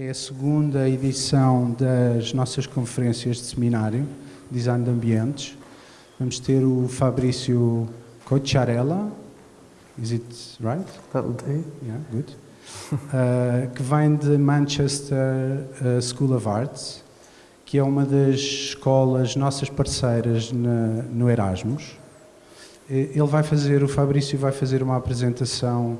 É a segunda edição das nossas conferências de seminário, Design de Ambientes. Vamos ter o Fabrício Cocciarella, is it right? That'll do. Yeah, good. Uh, que vem de Manchester uh, School of Arts, que é uma das escolas nossas parceiras na, no Erasmus. Ele vai fazer, o Fabrício vai fazer uma apresentação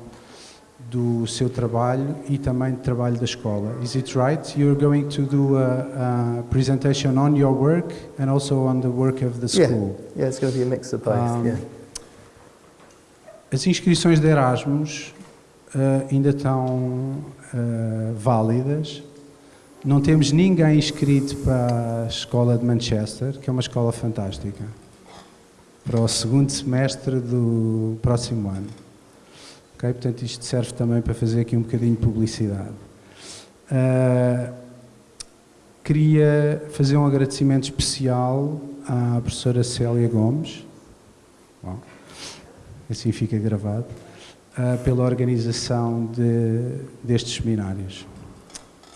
do seu trabalho e também do trabalho da escola. Is it right? You're going to do a, a presentation on your work and also on the work of the school. Yeah, yeah it's going to be a mix of both. Um, yeah. As inscrições de Erasmus ainda estão uh, válidas. Não temos ninguém inscrito para a escola de Manchester, que é uma escola fantástica, para o segundo semestre do próximo ano. Okay? Portanto, isto serve também para fazer aqui um bocadinho de publicidade. Uh, queria fazer um agradecimento especial à professora Célia Gomes, Bom, assim fica gravado, pela organização de, destes seminários.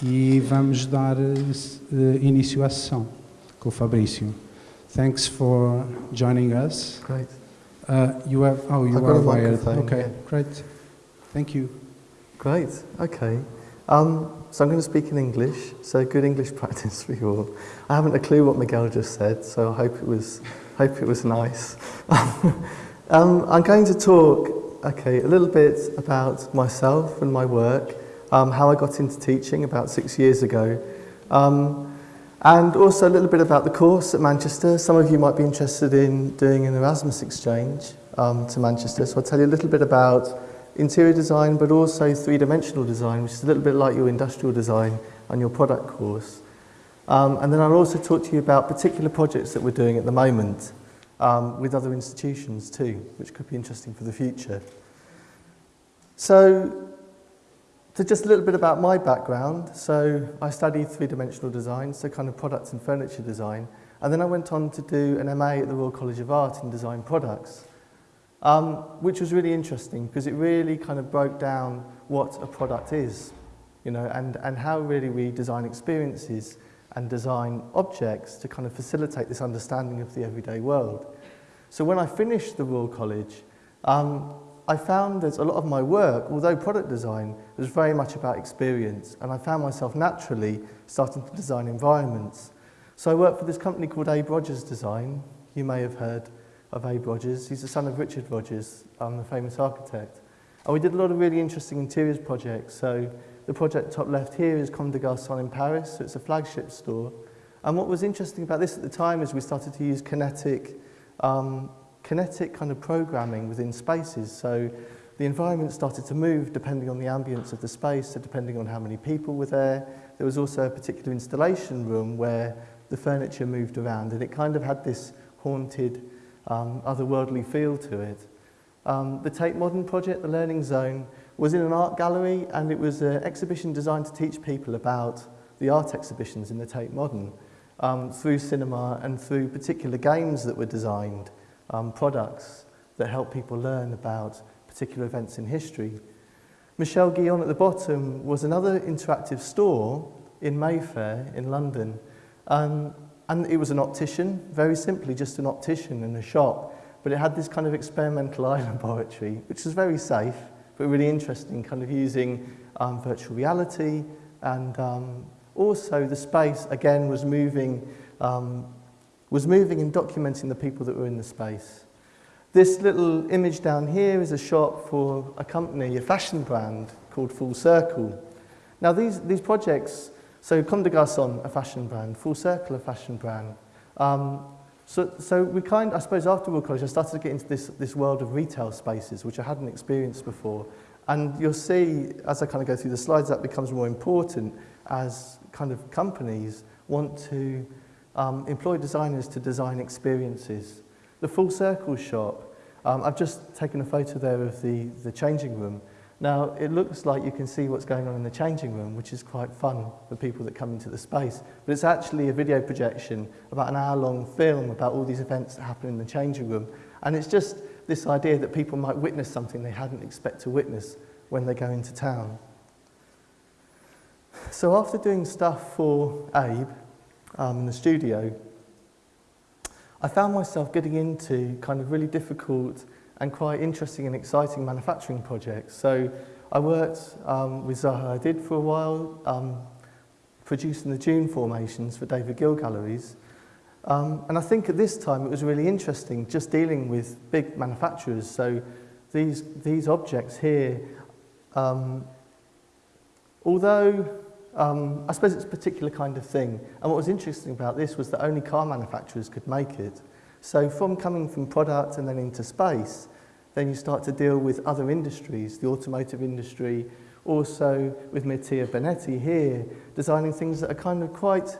E vamos dar uh, início à sessão com o Fabrício. Thanks for joining us. Great. Uh, you have, oh, you I've are wired. Okay, yeah. great. Thank you. Great, okay. Um, so I'm going to speak in English, so good English practice for you all. I haven't a clue what Miguel just said, so I hope it was, hope it was nice. um, I'm going to talk, okay, a little bit about myself and my work, um, how I got into teaching about six years ago, um, and also a little bit about the course at Manchester. Some of you might be interested in doing an Erasmus exchange um, to Manchester, so I'll tell you a little bit about interior design, but also three-dimensional design, which is a little bit like your industrial design and your product course. Um, and then I'll also talk to you about particular projects that we're doing at the moment um, with other institutions too, which could be interesting for the future. So, to just a little bit about my background. So, I studied three-dimensional design, so kind of products and furniture design. And then I went on to do an MA at the Royal College of Art in design products um, which was really interesting because it really kind of broke down what a product is, you know, and, and how really we design experiences and design objects to kind of facilitate this understanding of the everyday world. So when I finished the Royal College, um, I found that a lot of my work, although product design, was very much about experience, and I found myself naturally starting to design environments. So I worked for this company called Ab Rogers Design, you may have heard, of Ab Rogers. He's the son of Richard Rogers, um, the famous architect. And we did a lot of really interesting interiors projects. So the project top left here is Comme des Garçons in Paris. So it's a flagship store. And what was interesting about this at the time is we started to use kinetic, um, kinetic kind of programming within spaces. So the environment started to move depending on the ambience of the space, so depending on how many people were there. There was also a particular installation room where the furniture moved around and it kind of had this haunted um, otherworldly feel to it. Um, the Tate Modern project, the Learning Zone, was in an art gallery and it was an exhibition designed to teach people about the art exhibitions in the Tate Modern um, through cinema and through particular games that were designed, um, products that help people learn about particular events in history. Michel Guillon at the bottom was another interactive store in Mayfair in London um, And it was an optician, very simply just an optician in a shop. But it had this kind of experimental eye laboratory, which was very safe, but really interesting, kind of using um, virtual reality. And um, also the space, again, was moving, um, was moving and documenting the people that were in the space. This little image down here is a shot for a company, a fashion brand called Full Circle. Now, these, these projects So Comme des Garçons, a fashion brand, Full Circle, a fashion brand. Um, So, so we kind, I suppose after World College, I started to get into this, this world of retail spaces, which I hadn't experienced before. And you'll see, as I kind of go through the slides, that becomes more important as kind of companies want to um, employ designers to design experiences. The full circle shop, um, I've just taken a photo there of the, the changing room, Now, it looks like you can see what's going on in the changing room, which is quite fun for people that come into the space. But it's actually a video projection about an hour-long film about all these events that happen in the changing room. And it's just this idea that people might witness something they hadn't expect to witness when they go into town. So after doing stuff for Ab um, in the studio, I found myself getting into kind of really difficult and quite interesting and exciting manufacturing projects. So I worked um, with Zaha Hadid for a while, um, producing the Dune formations for David Gill Galleries. Um, and I think at this time it was really interesting just dealing with big manufacturers. So these, these objects here, um, although um, I suppose it's a particular kind of thing. And what was interesting about this was that only car manufacturers could make it. So from coming from product and then into space, then you start to deal with other industries, the automotive industry, also with Mattia Bonetti here, designing things that are kind of quite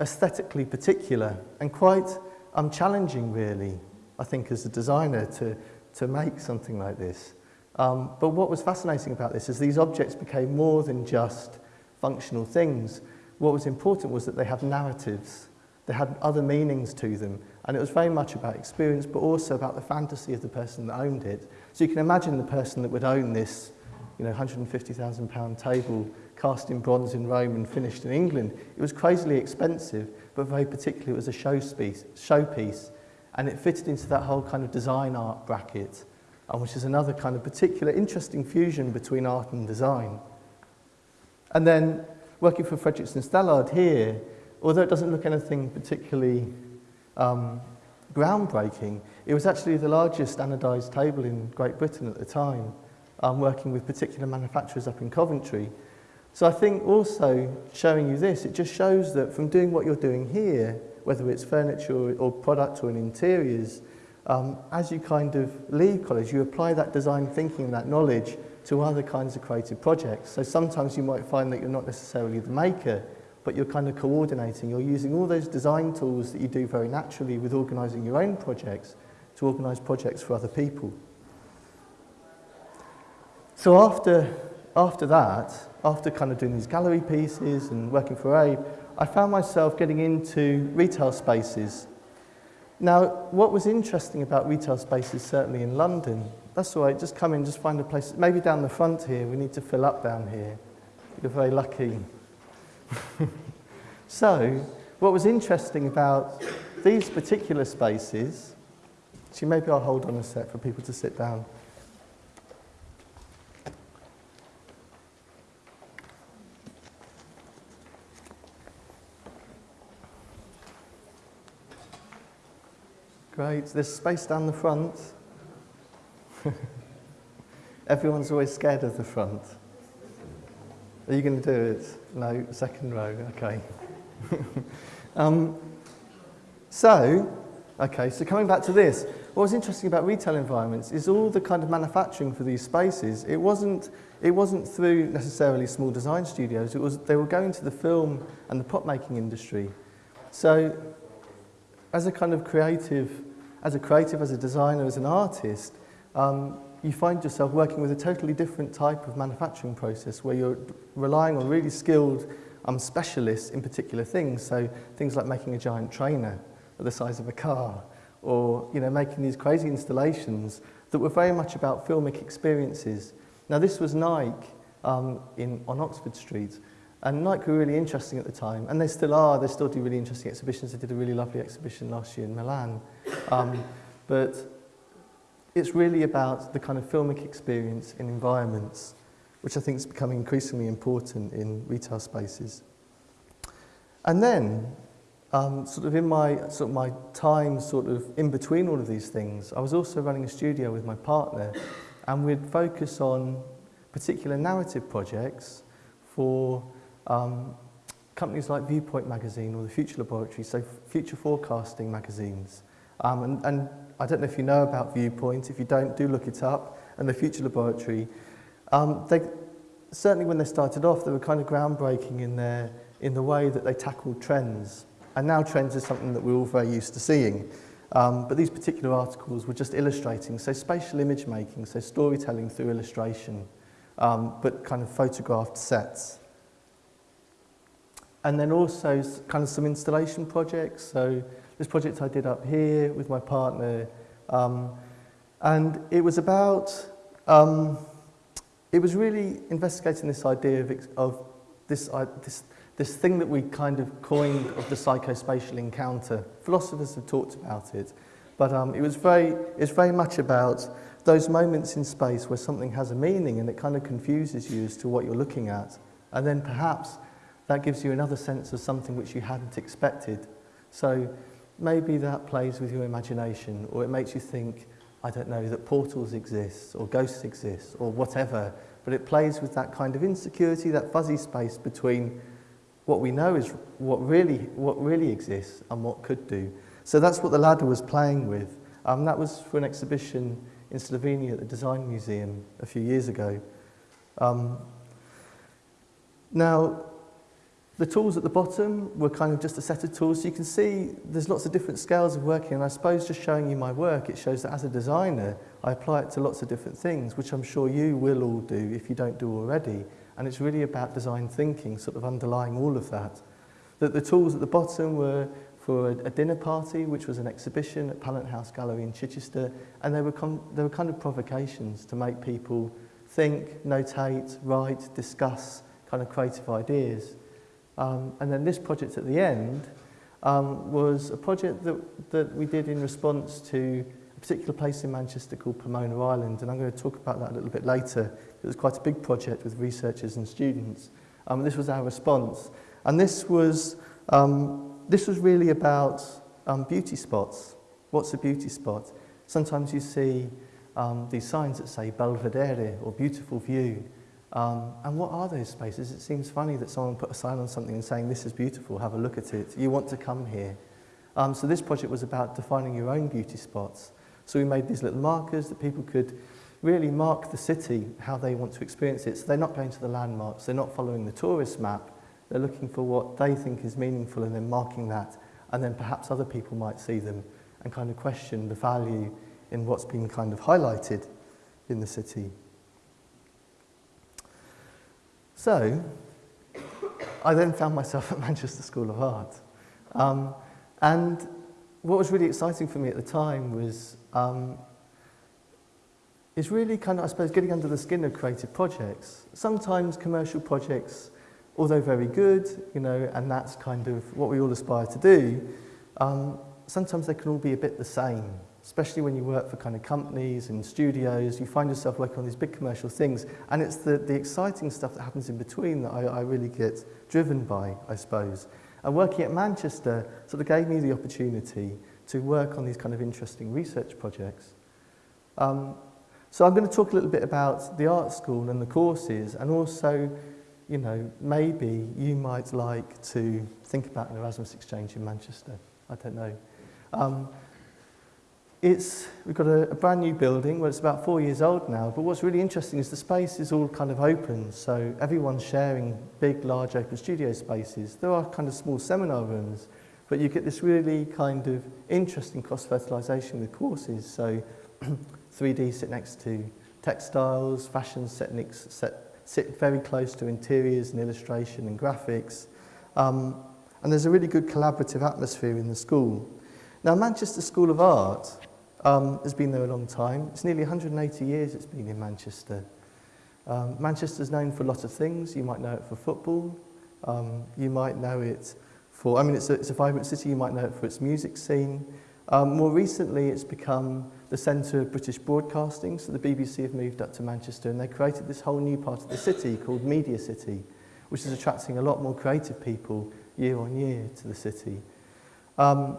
aesthetically particular and quite um, challenging really, I think, as a designer to, to make something like this. Um, but what was fascinating about this is these objects became more than just functional things. What was important was that they had narratives. They had other meanings to them. And it was very much about experience, but also about the fantasy of the person that owned it. So you can imagine the person that would own this you know, 150,000 pound table cast in bronze in Rome and finished in England. It was crazily expensive, but very particularly it was a showpiece, and it fitted into that whole kind of design art bracket, which is another kind of particular interesting fusion between art and design. And then working for Fredrikson Stallard here, although it doesn't look anything particularly um, groundbreaking, it was actually the largest standardised table in Great Britain at the time, um, working with particular manufacturers up in Coventry. So I think also showing you this, it just shows that from doing what you're doing here, whether it's furniture or, product or in interiors, um, as you kind of leave college, you apply that design thinking, that knowledge to other kinds of creative projects. So sometimes you might find that you're not necessarily the maker, but you're kind of coordinating. You're using all those design tools that you do very naturally with organising your own projects to organise projects for other people. So after, after that, after kind of doing these gallery pieces and working for Ab, I found myself getting into retail spaces. Now, what was interesting about retail spaces, certainly in London, that's all right, just come in, just find a place, maybe down the front here, we need to fill up down here. You're very lucky. so, what was interesting about these particular spaces, so maybe I'll hold on a sec for people to sit down. Great, there's space down the front. Everyone's always scared of the front. Are you going to do it? No, second row, okay. um, so, okay, so coming back to this, what was interesting about retail environments is all the kind of manufacturing for these spaces, it wasn't, it wasn't through necessarily small design studios, it was, they were going to the film and the prop making industry. So, as a kind of creative, as a creative, as a designer, as an artist, um, you find yourself working with a totally different type of manufacturing process where you're relying on really skilled um, specialists in particular things. So things like making a giant trainer the size of a car or you know, making these crazy installations that were very much about filmic experiences. Now this was Nike um, in, on Oxford Street and Nike were really interesting at the time and they still are, they still do really interesting exhibitions. They did a really lovely exhibition last year in Milan. Um, but it's really about the kind of filmic experience in environments, which I think is becoming increasingly important in retail spaces. And then, um, sort of in my, sort of my time sort of in between all of these things, I was also running a studio with my partner, and we'd focus on particular narrative projects for um, companies like Viewpoint magazine or the Future Laboratory, so future forecasting magazines. Um, and, and I don't know if you know about Viewpoint. If you don't, do look it up. And the Future Laboratory. Um, they, certainly when they started off, they were kind of groundbreaking in, their, in the way that they tackled trends. And now trends is something that we're all very used to seeing. Um, but these particular articles were just illustrating, so spatial image making, so storytelling through illustration, um, but kind of photographed sets. And then also kind of some installation projects. So this project I did up here with my partner, um, and it was about, um, it was really investigating this idea of, of this, uh, this, this thing that we kind of coined of the psychospatial encounter. Philosophers have talked about it, but um, it was very, it's very much about those moments in space where something has a meaning and it kind of confuses you as to what you're looking at. And then perhaps that gives you another sense of something which you hadn't expected. So maybe that plays with your imagination or it makes you think, I don't know, that portals exist or ghosts exist or whatever. But it plays with that kind of insecurity, that fuzzy space between what we know is what really, what really exists and what could do. So that's what the ladder was playing with. Um, that was for an exhibition in Slovenia at the Design Museum a few years ago. Um, now, the tools at the bottom were kind of just a set of tools. So you can see there's lots of different scales of working. And I suppose just showing you my work, it shows that as a designer, I apply it to lots of different things, which I'm sure you will all do if you don't do already. And it's really about design thinking, sort of underlying all of that. That the tools at the bottom were for a, a dinner party, which was an exhibition at Pallant House Gallery in Chichester. And they were, they were kind of provocations to make people think, notate, write, discuss kind of creative ideas. Um, and then this project at the end um, was a project that, that we did in response to a particular place in Manchester called Pomona Island, and I'm going to talk about that a little bit later. It was quite a big project with researchers and students. Um, this was our response. And this was, um, this was really about um, beauty spots. What's a beauty spot? Sometimes you see um, these signs that say Belvedere or beautiful view. Um, and what are those spaces? It seems funny that someone put a sign on something and saying, this is beautiful, have a look at it. You want to come here. Um, so this project was about defining your own beauty spots. So we made these little markers that people could really mark the city, how they want to experience it. So they're not going to the landmarks, they're not following the tourist map, they're looking for what they think is meaningful and then marking that. And then perhaps other people might see them and kind of question the value in what's been kind of highlighted in the city. So, I then found myself at Manchester School of Art. Um, and what was really exciting for me at the time was um, really kind of, I suppose, getting under the skin of creative projects. Sometimes commercial projects, although very good, you know, and that's kind of what we all aspire to do, um, sometimes they can all be a bit the same especially when you work for kind of companies and studios, you find yourself working on these big commercial things, and it's the, the exciting stuff that happens in between that I, I really get driven by, I suppose. And working at Manchester sort of gave me the opportunity to work on these kind of interesting research projects. Um, so I'm going to talk a little bit about the art school and the courses, and also, you know, maybe you might like to think about an Erasmus exchange in Manchester. I don't know. Um, it's, we've got a, a brand new building, well it's about four years old now, but what's really interesting is the space is all kind of open, so everyone's sharing big, large open studio spaces. There are kind of small seminar rooms, but you get this really kind of interesting cross-fertilization with courses, so 3D sit next to textiles, fashion set, next, set, sit very close to interiors and illustration and graphics, um, and there's a really good collaborative atmosphere in the school. Now, Manchester School of Art um, has been there a long time. It's nearly 180 years it's been in Manchester. Um, Manchester's known for a lot of things. You might know it for football. Um, you might know it for, I mean, it's a, it's a vibrant city. You might know it for its music scene. Um, more recently, it's become the centre of British broadcasting. So the BBC have moved up to Manchester and they created this whole new part of the city called Media City, which is attracting a lot more creative people year on year to the city. Um,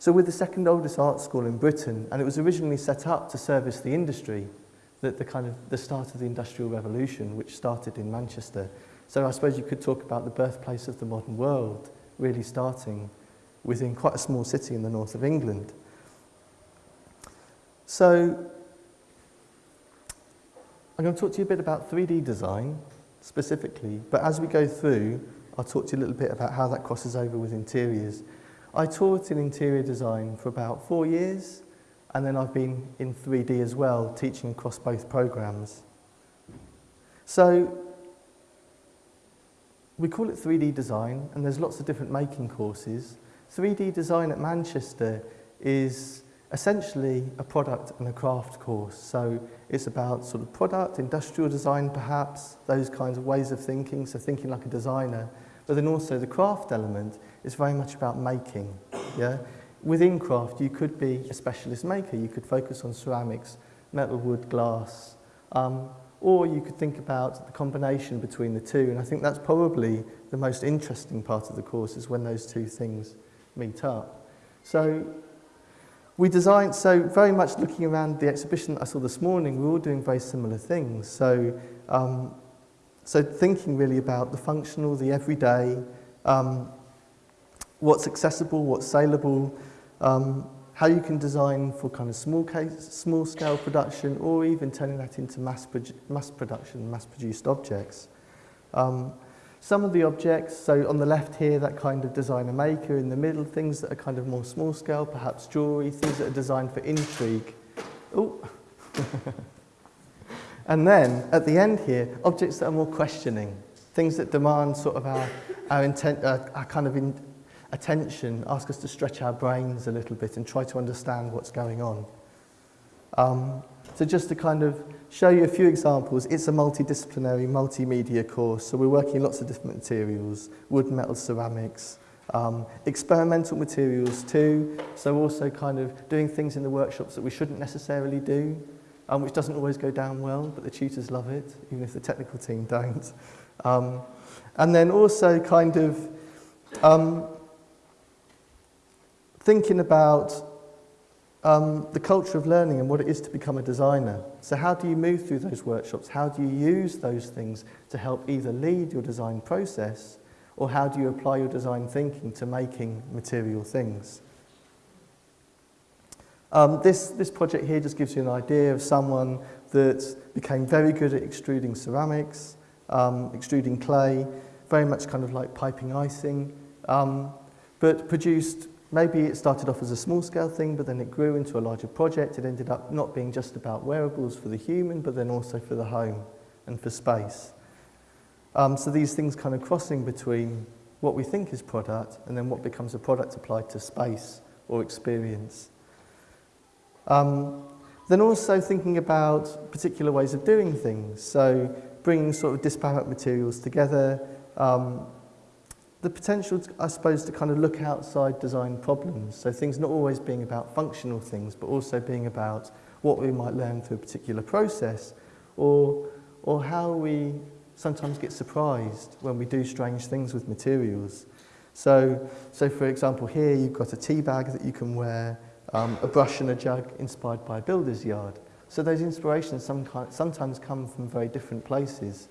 So we're the second oldest art school in Britain, and it was originally set up to service the industry, the kind of the start of the Industrial Revolution, which started in Manchester. So I suppose you could talk about the birthplace of the modern world, really starting within quite a small city in the north of England. So I'm going to talk to you a bit about 3D design specifically, but as we go through, I'll talk to you a little bit about how that crosses over with interiors I taught in interior design for about four years, and then I've been in 3D as well, teaching across both programs. So we call it 3D design and there's lots of different making courses. 3D design at Manchester is essentially a product and a craft course. So it's about sort of product, industrial design perhaps, those kinds of ways of thinking, so thinking like a designer. But then also the craft element is very much about making. Yeah? Within craft, you could be a specialist maker. You could focus on ceramics, metal, wood, glass. Um, or you could think about the combination between the two. And I think that's probably the most interesting part of the course is when those two things meet up. So we designed, so very much looking around the exhibition I saw this morning, we're all doing very similar things. So, um, so thinking really about the functional, the everyday, um, what's accessible, what's saleable, um, how you can design for kind of small, case, small scale production or even turning that into mass, produ mass production, mass produced objects. Um, Some of the objects, so on the left here, that kind of designer maker, in the middle, things that are kind of more small scale, perhaps jewellery, things that are designed for intrigue. Oh. and then at the end here, objects that are more questioning, things that demand sort of our, our, intent, uh, our kind of in, attention, ask us to stretch our brains a little bit and try to understand what's going on. Um, so just to kind of show you a few examples, it's a multidisciplinary, multimedia course, so we're working lots of different materials, wood, metal, ceramics, um, experimental materials too, so also kind of doing things in the workshops that we shouldn't necessarily do, um, which doesn't always go down well, but the tutors love it, even if the technical team don't. Um, and then also kind of um, thinking about um, the culture of learning and what it is to become a designer. So how do you move through those workshops? How do you use those things to help either lead your design process or how do you apply your design thinking to making material things? Um, this, this project here just gives you an idea of someone that became very good at extruding ceramics, um, extruding clay, very much kind of like piping icing, um, but produced Maybe it started off as a small scale thing, but then it grew into a larger project. It ended up not being just about wearables for the human, but then also for the home and for space. Um, so these things kind of crossing between what we think is product and then what becomes a product applied to space or experience. Um, then also thinking about particular ways of doing things. So bringing sort of disparate materials together, um, the potential, I suppose, to kind of look outside design problems. So things not always being about functional things, but also being about what we might learn through a particular process or, or how we sometimes get surprised when we do strange things with materials. So, so for example, here you've got a tea bag that you can wear, um, a brush and a jug inspired by a builder's yard. So those inspirations some kind, sometimes come from very different places.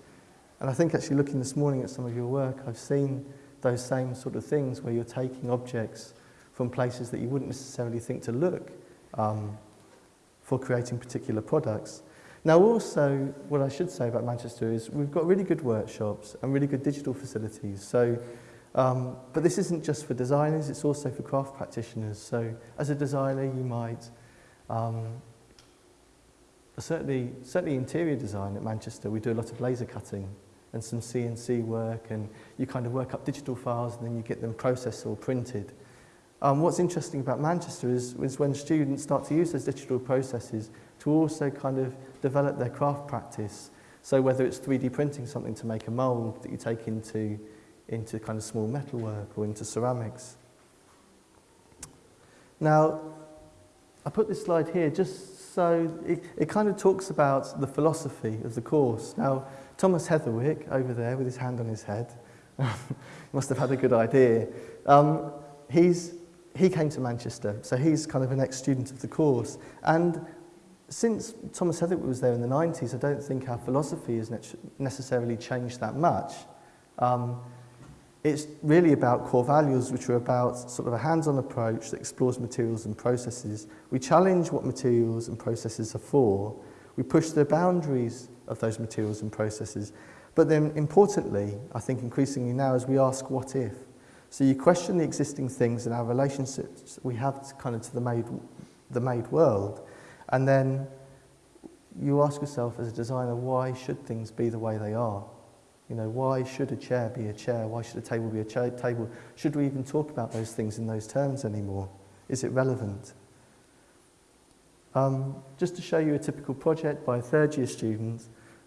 And I think actually looking this morning at some of your work, I've seen those same sort of things where you're taking objects from places that you wouldn't necessarily think to look um, for creating particular products. Now also, what I should say about Manchester is we've got really good workshops and really good digital facilities. So, um, but this isn't just for designers, it's also for craft practitioners. So as a designer, you might, um, certainly, certainly interior design at Manchester, we do a lot of laser cutting and some CNC work and you kind of work up digital files and then you get them processed or printed. Um, what's interesting about Manchester is, is when students start to use those digital processes to also kind of develop their craft practice. So whether it's 3D printing something to make a mould that you take into, into kind of small metalwork or into ceramics. Now, I put this slide here just so it, it kind of talks about the philosophy of the course. Now, Thomas Heatherwick, over there with his hand on his head, must have had a good idea. Um, he's, he came to Manchester, so he's kind of an ex-student of the course. And since Thomas Heatherwick was there in the 90s, I don't think our philosophy has necessarily changed that much. Um, it's really about core values, which are about sort of a hands-on approach that explores materials and processes. We challenge what materials and processes are for. We push the boundaries of those materials and processes. But then importantly, I think increasingly now, as we ask what if. So you question the existing things and our relationships we have to kind of to the made, the made world. And then you ask yourself as a designer, why should things be the way they are? You know, why should a chair be a chair? Why should a table be a chair, table? Should we even talk about those things in those terms anymore? Is it relevant? Um, just to show you a typical project by a third year student.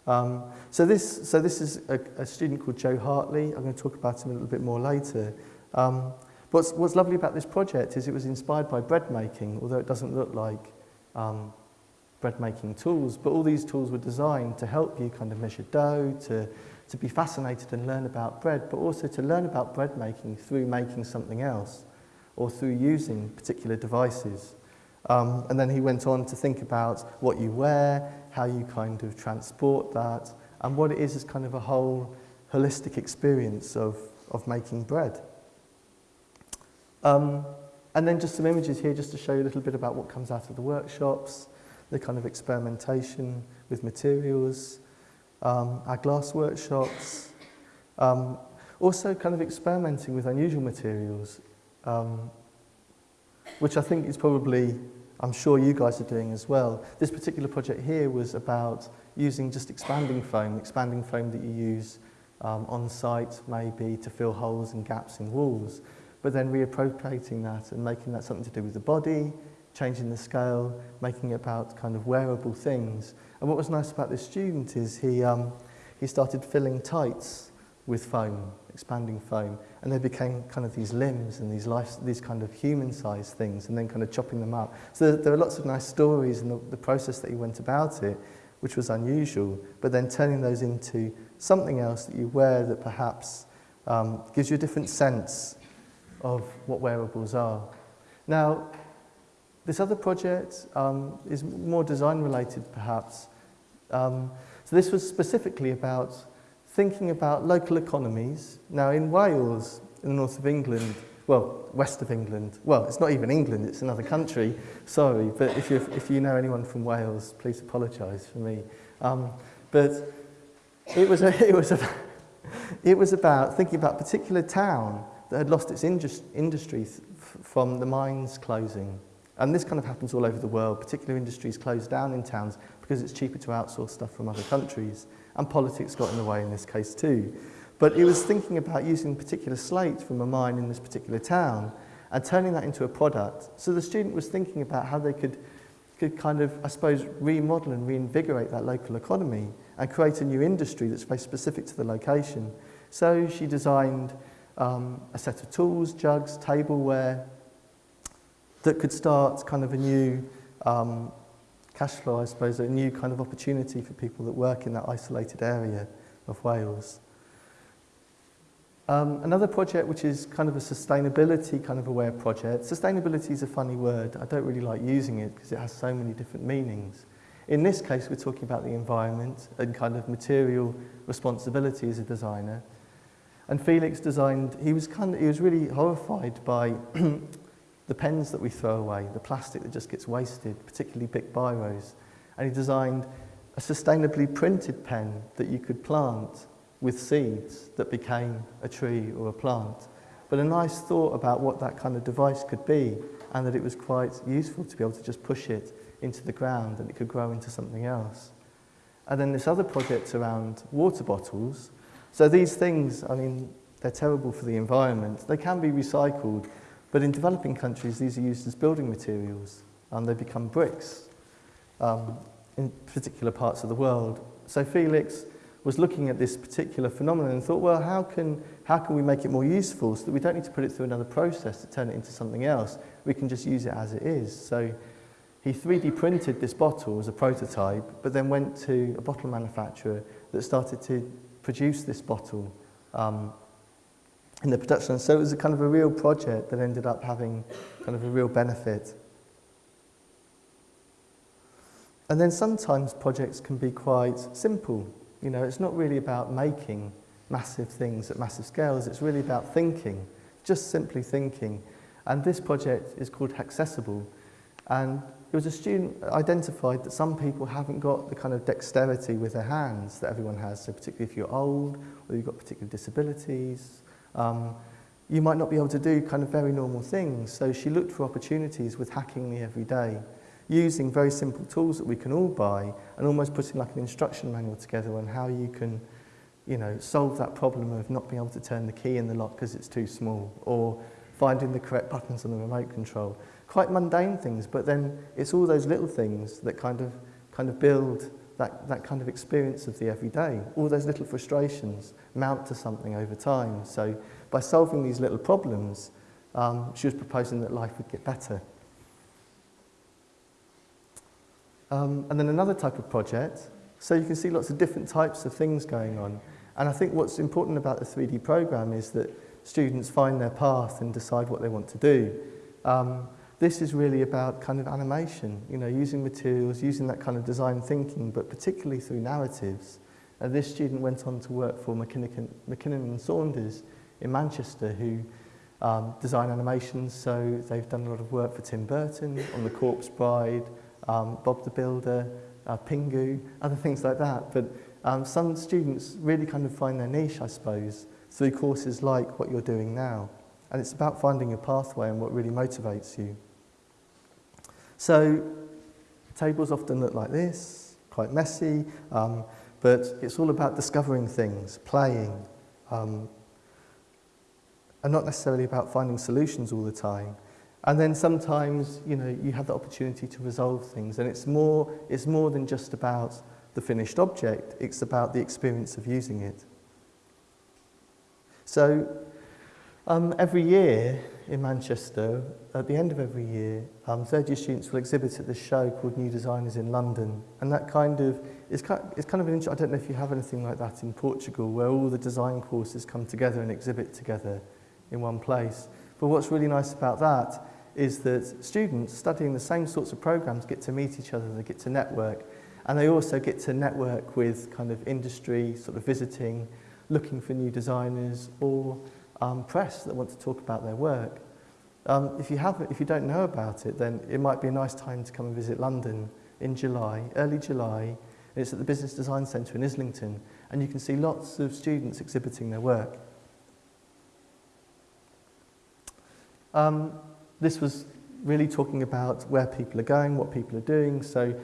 Um, so, this, so this is a, a student called Joe Hartley. I'm going to talk about him a little bit more later. Um, what's, what's lovely about this project is it was inspired by bread making, although it doesn't look like um, bread making tools, but all these tools were designed to help you kind of measure dough, to, to be fascinated and learn about bread, but also to learn about bread making through making something else or through using particular devices. Um, and then he went on to think about what you wear, how you kind of transport that, and what it is as kind of a whole holistic experience of, of making bread. Um, and then just some images here just to show you a little bit about what comes out of the workshops, the kind of experimentation with materials, um, our glass workshops, um, also kind of experimenting with unusual materials, um, which I think is probably, I'm sure you guys are doing as well. This particular project here was about using just expanding foam, expanding foam that you use um, on site maybe to fill holes and gaps in walls, but then reappropriating that and making that something to do with the body, changing the scale, making it about kind of wearable things. And what was nice about this student is he, um, he started filling tights with foam, expanding foam, and they became kind of these limbs and these, life, these kind of human-sized things, and then kind of chopping them up. So there, there are lots of nice stories in the, the process that he went about it, which was unusual, but then turning those into something else that you wear that perhaps um, gives you a different sense of what wearables are. Now, this other project um, is more design related perhaps. Um, so this was specifically about thinking about local economies. Now in Wales, in the north of England, well, west of England, well, it's not even England, it's another country, sorry, but if, you if you know anyone from Wales, please apologise for me. Um, but it was, a, it, was a, it was about thinking about a particular town that had lost its industry from the mines closing. And this kind of happens all over the world. Particular industries close down in towns because it's cheaper to outsource stuff from other countries. And politics got in the way in this case too. But he was thinking about using particular slate from a mine in this particular town and turning that into a product. So the student was thinking about how they could, could kind of, I suppose, remodel and reinvigorate that local economy and create a new industry that's very specific to the location. So she designed um, a set of tools, jugs, tableware, that could start kind of a new um, cash flow, I suppose, a new kind of opportunity for people that work in that isolated area of Wales. Um, another project which is kind of a sustainability kind of aware project. Sustainability is a funny word. I don't really like using it because it has so many different meanings. In this case, we're talking about the environment and kind of material responsibility as a designer. And Felix designed, he was kind of, he was really horrified by the pens that we throw away, the plastic that just gets wasted, particularly big biros. And he designed a sustainably printed pen that you could plant with seeds that became a tree or a plant. But a nice thought about what that kind of device could be and that it was quite useful to be able to just push it into the ground and it could grow into something else. And then this other project around water bottles. So these things, I mean, they're terrible for the environment. They can be recycled, But in developing countries, these are used as building materials and they become bricks um, in particular parts of the world. So Felix was looking at this particular phenomenon and thought, well, how can, how can we make it more useful so that we don't need to put it through another process to turn it into something else? We can just use it as it is. So he 3D printed this bottle as a prototype, but then went to a bottle manufacturer that started to produce this bottle um, in the production. So it was a kind of a real project that ended up having kind of a real benefit. And then sometimes projects can be quite simple. You know, it's not really about making massive things at massive scales, it's really about thinking, just simply thinking. And this project is called Accessible. And it was a student identified that some people haven't got the kind of dexterity with their hands that everyone has, so particularly if you're old or you've got particular disabilities, um, you might not be able to do kind of very normal things. So she looked for opportunities with hacking me every day. using very simple tools that we can all buy and almost putting like an instruction manual together on how you can you know, solve that problem of not being able to turn the key in the lock because it's too small or finding the correct buttons on the remote control. Quite mundane things, but then it's all those little things that kind of, kind of build that, that kind of experience of the everyday. All those little frustrations mount to something over time. So by solving these little problems, um, she was proposing that life would get better. Um, and then another type of project, so you can see lots of different types of things going on. And I think what's important about the 3D program is that students find their path and decide what they want to do. Um, this is really about kind of animation, you know, using materials, using that kind of design thinking, but particularly through narratives. And this student went on to work for Mackinnon, Mackinnon and Saunders in Manchester, who um, design animations. So they've done a lot of work for Tim Burton on The Corpse Bride, um, Bob the Builder, uh, Pingu, other things like that. But um, some students really kind of find their niche, I suppose, through courses like what you're doing now. And it's about finding your pathway and what really motivates you. So tables often look like this, quite messy, um, but it's all about discovering things, playing, um, and not necessarily about finding solutions all the time. And then sometimes, you know, you have the opportunity to resolve things, and it's more, it's more than just about the finished object, it's about the experience of using it. So um, every year in Manchester, at the end of every year, um, third year students will exhibit at this show called New Designers in London. And that kind of is kind, it's kind of an I don't know if you have anything like that in Portugal, where all the design courses come together and exhibit together in one place. But what's really nice about that is that students studying the same sorts of programs get to meet each other, they get to network, and they also get to network with kind of industry, sort of visiting, looking for new designers, or um, press that want to talk about their work. Um, if, you have, if you don't know about it, then it might be a nice time to come and visit London in July, early July. It's at the Business Design Centre in Islington, and you can see lots of students exhibiting their work. Um, this was really talking about where people are going, what people are doing. So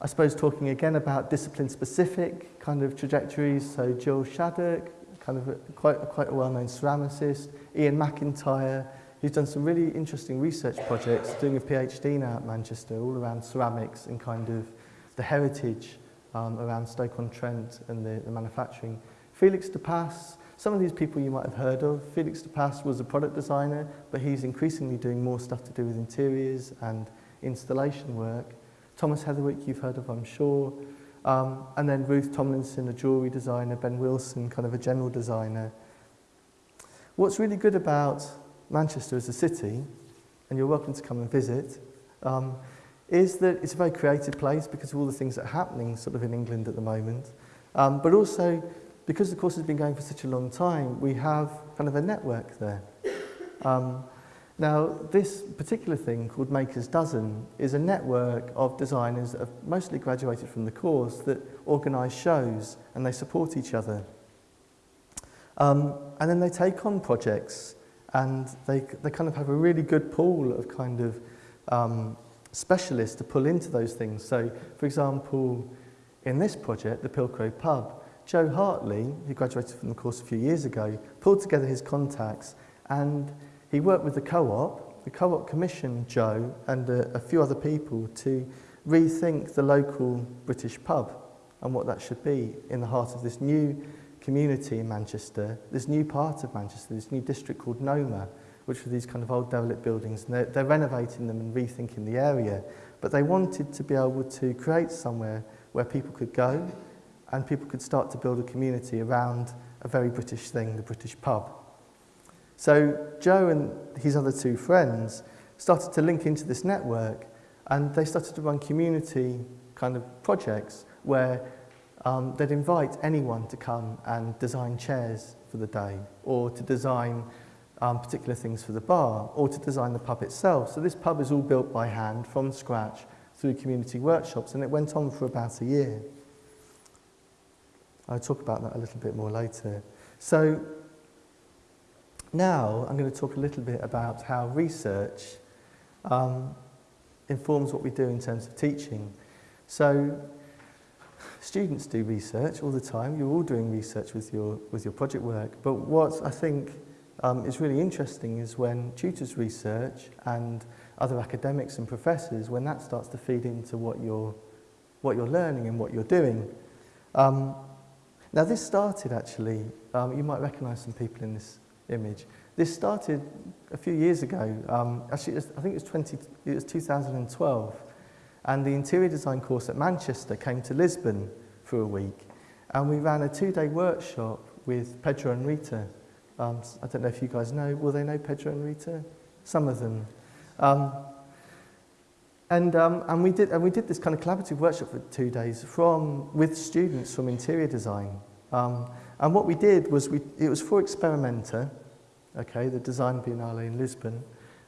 I suppose talking again about discipline-specific kind of trajectories. So Jill Shaddock, kind of a, quite, quite a well-known ceramicist. Ian McIntyre, who's done some really interesting research projects, doing a PhD now at Manchester, all around ceramics and kind of the heritage um, around Stoke-on-Trent and the, the manufacturing. Felix de Pass, some of these people you might have heard of. Felix de Pass was a product designer, but he's increasingly doing more stuff to do with interiors and installation work. Thomas Heatherwick, you've heard of, I'm sure. Um, and then Ruth Tomlinson, a jewellery designer, Ben Wilson, kind of a general designer. What's really good about Manchester as a city, and you're welcome to come and visit, um, is that it's a very creative place because of all the things that are happening sort of in England at the moment. Um, but also because the course has been going for such a long time, we have kind of a network there. Um, now, this particular thing called Maker's Dozen is a network of designers that have mostly graduated from the course that organise shows and they support each other. Um, and then they take on projects and they, they kind of have a really good pool of kind of um, specialists to pull into those things. So, for example, in this project, the Pilcrow Pub, Joe Hartley, who graduated from the course a few years ago, pulled together his contacts and he worked with the co-op, the co-op commissioned Joe and a, a few other people to rethink the local British pub and what that should be in the heart of this new community in Manchester, this new part of Manchester, this new district called Noma, which were these kind of old derelict buildings. And they're, they're renovating them and rethinking the area. But they wanted to be able to create somewhere where people could go and people could start to build a community around a very British thing, the British pub. So Joe and his other two friends started to link into this network and they started to run community kind of projects where um, they'd invite anyone to come and design chairs for the day or to design um, particular things for the bar or to design the pub itself. So this pub is all built by hand from scratch through community workshops and it went on for about a year. I'll talk about that a little bit more later. So now I'm going to talk a little bit about how research um, informs what we do in terms of teaching. So students do research all the time. You're all doing research with your, with your project work. But what I think um, is really interesting is when tutors research and other academics and professors, when that starts to feed into what you're, what you're learning and what you're doing. Um, now this started actually, um, you might recognise some people in this image. This started a few years ago, um, actually was, I think it was, 20, it was 2012, and the interior design course at Manchester came to Lisbon for a week, and we ran a two-day workshop with Pedro and Rita. Um, I don't know if you guys know, will they know Pedro and Rita? Some of them. Um, and, um, and, we did, and we did this kind of collaborative workshop for two days from, with students from interior design. Um, and what we did was, we, it was for Experimenta, okay, the Design Biennale in Lisbon.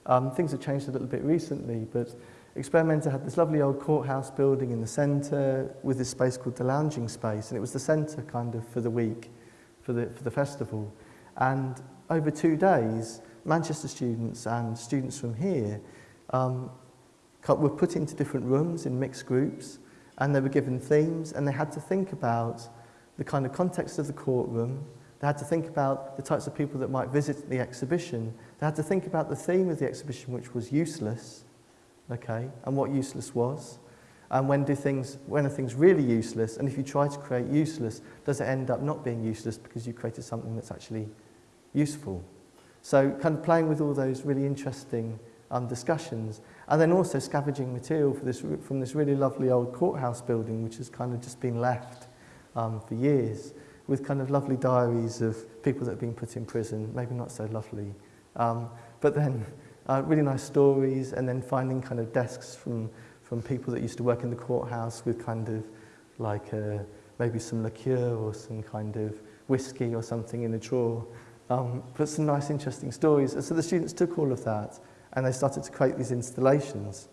Um, things have changed a little bit recently, but Experimenta had this lovely old courthouse building in the centre with this space called the lounging space, and it was the centre kind of for the week, for the, for the festival. And over two days, Manchester students and students from here um, were put into different rooms in mixed groups, and they were given themes, and they had to think about the kind of context of the courtroom, they had to think about the types of people that might visit the exhibition, they had to think about the theme of the exhibition, which was useless, okay, and what useless was, and when do things, when are things really useless, and if you try to create useless, does it end up not being useless because you created something that's actually useful? So kind of playing with all those really interesting um, discussions, and then also scavenging material this, from this really lovely old courthouse building, which has kind of just been left um, for years, with kind of lovely diaries of people that have been put in prison, maybe not so lovely, um, but then uh, really nice stories, and then finding kind of desks from, from people that used to work in the courthouse with kind of like a, uh, maybe some liqueur or some kind of whiskey or something in a drawer, um, but some nice interesting stories. And so the students took all of that and they started to create these installations.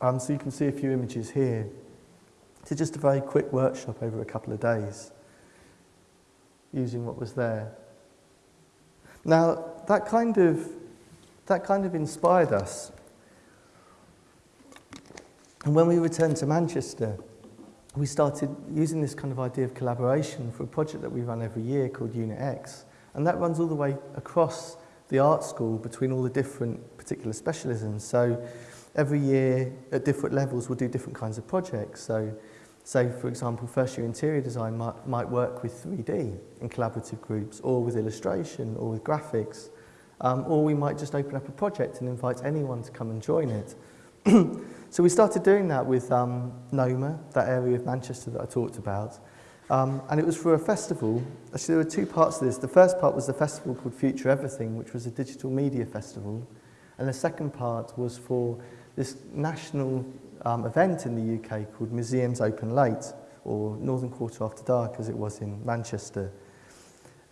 Um, so you can see a few images here. It's just a very quick workshop over a couple of days using what was there. Now, that kind of, that kind of inspired us. And when we returned to Manchester, we started using this kind of idea of collaboration for a project that we run every year called Unit X. And that runs all the way across the art school between all the different particular specialisms. So every year at different levels we'll do different kinds of projects. So say for example first year interior design might, might work with 3D in collaborative groups or with illustration or with graphics. Um, or we might just open up a project and invite anyone to come and join it. so we started doing that with um, Noma, that area of Manchester that I talked about. Um, and it was for a festival. Actually, there were two parts to this. The first part was the festival called Future Everything, which was a digital media festival. And the second part was for this national um, event in the UK called Museums Open Late, or Northern Quarter After Dark, as it was in Manchester.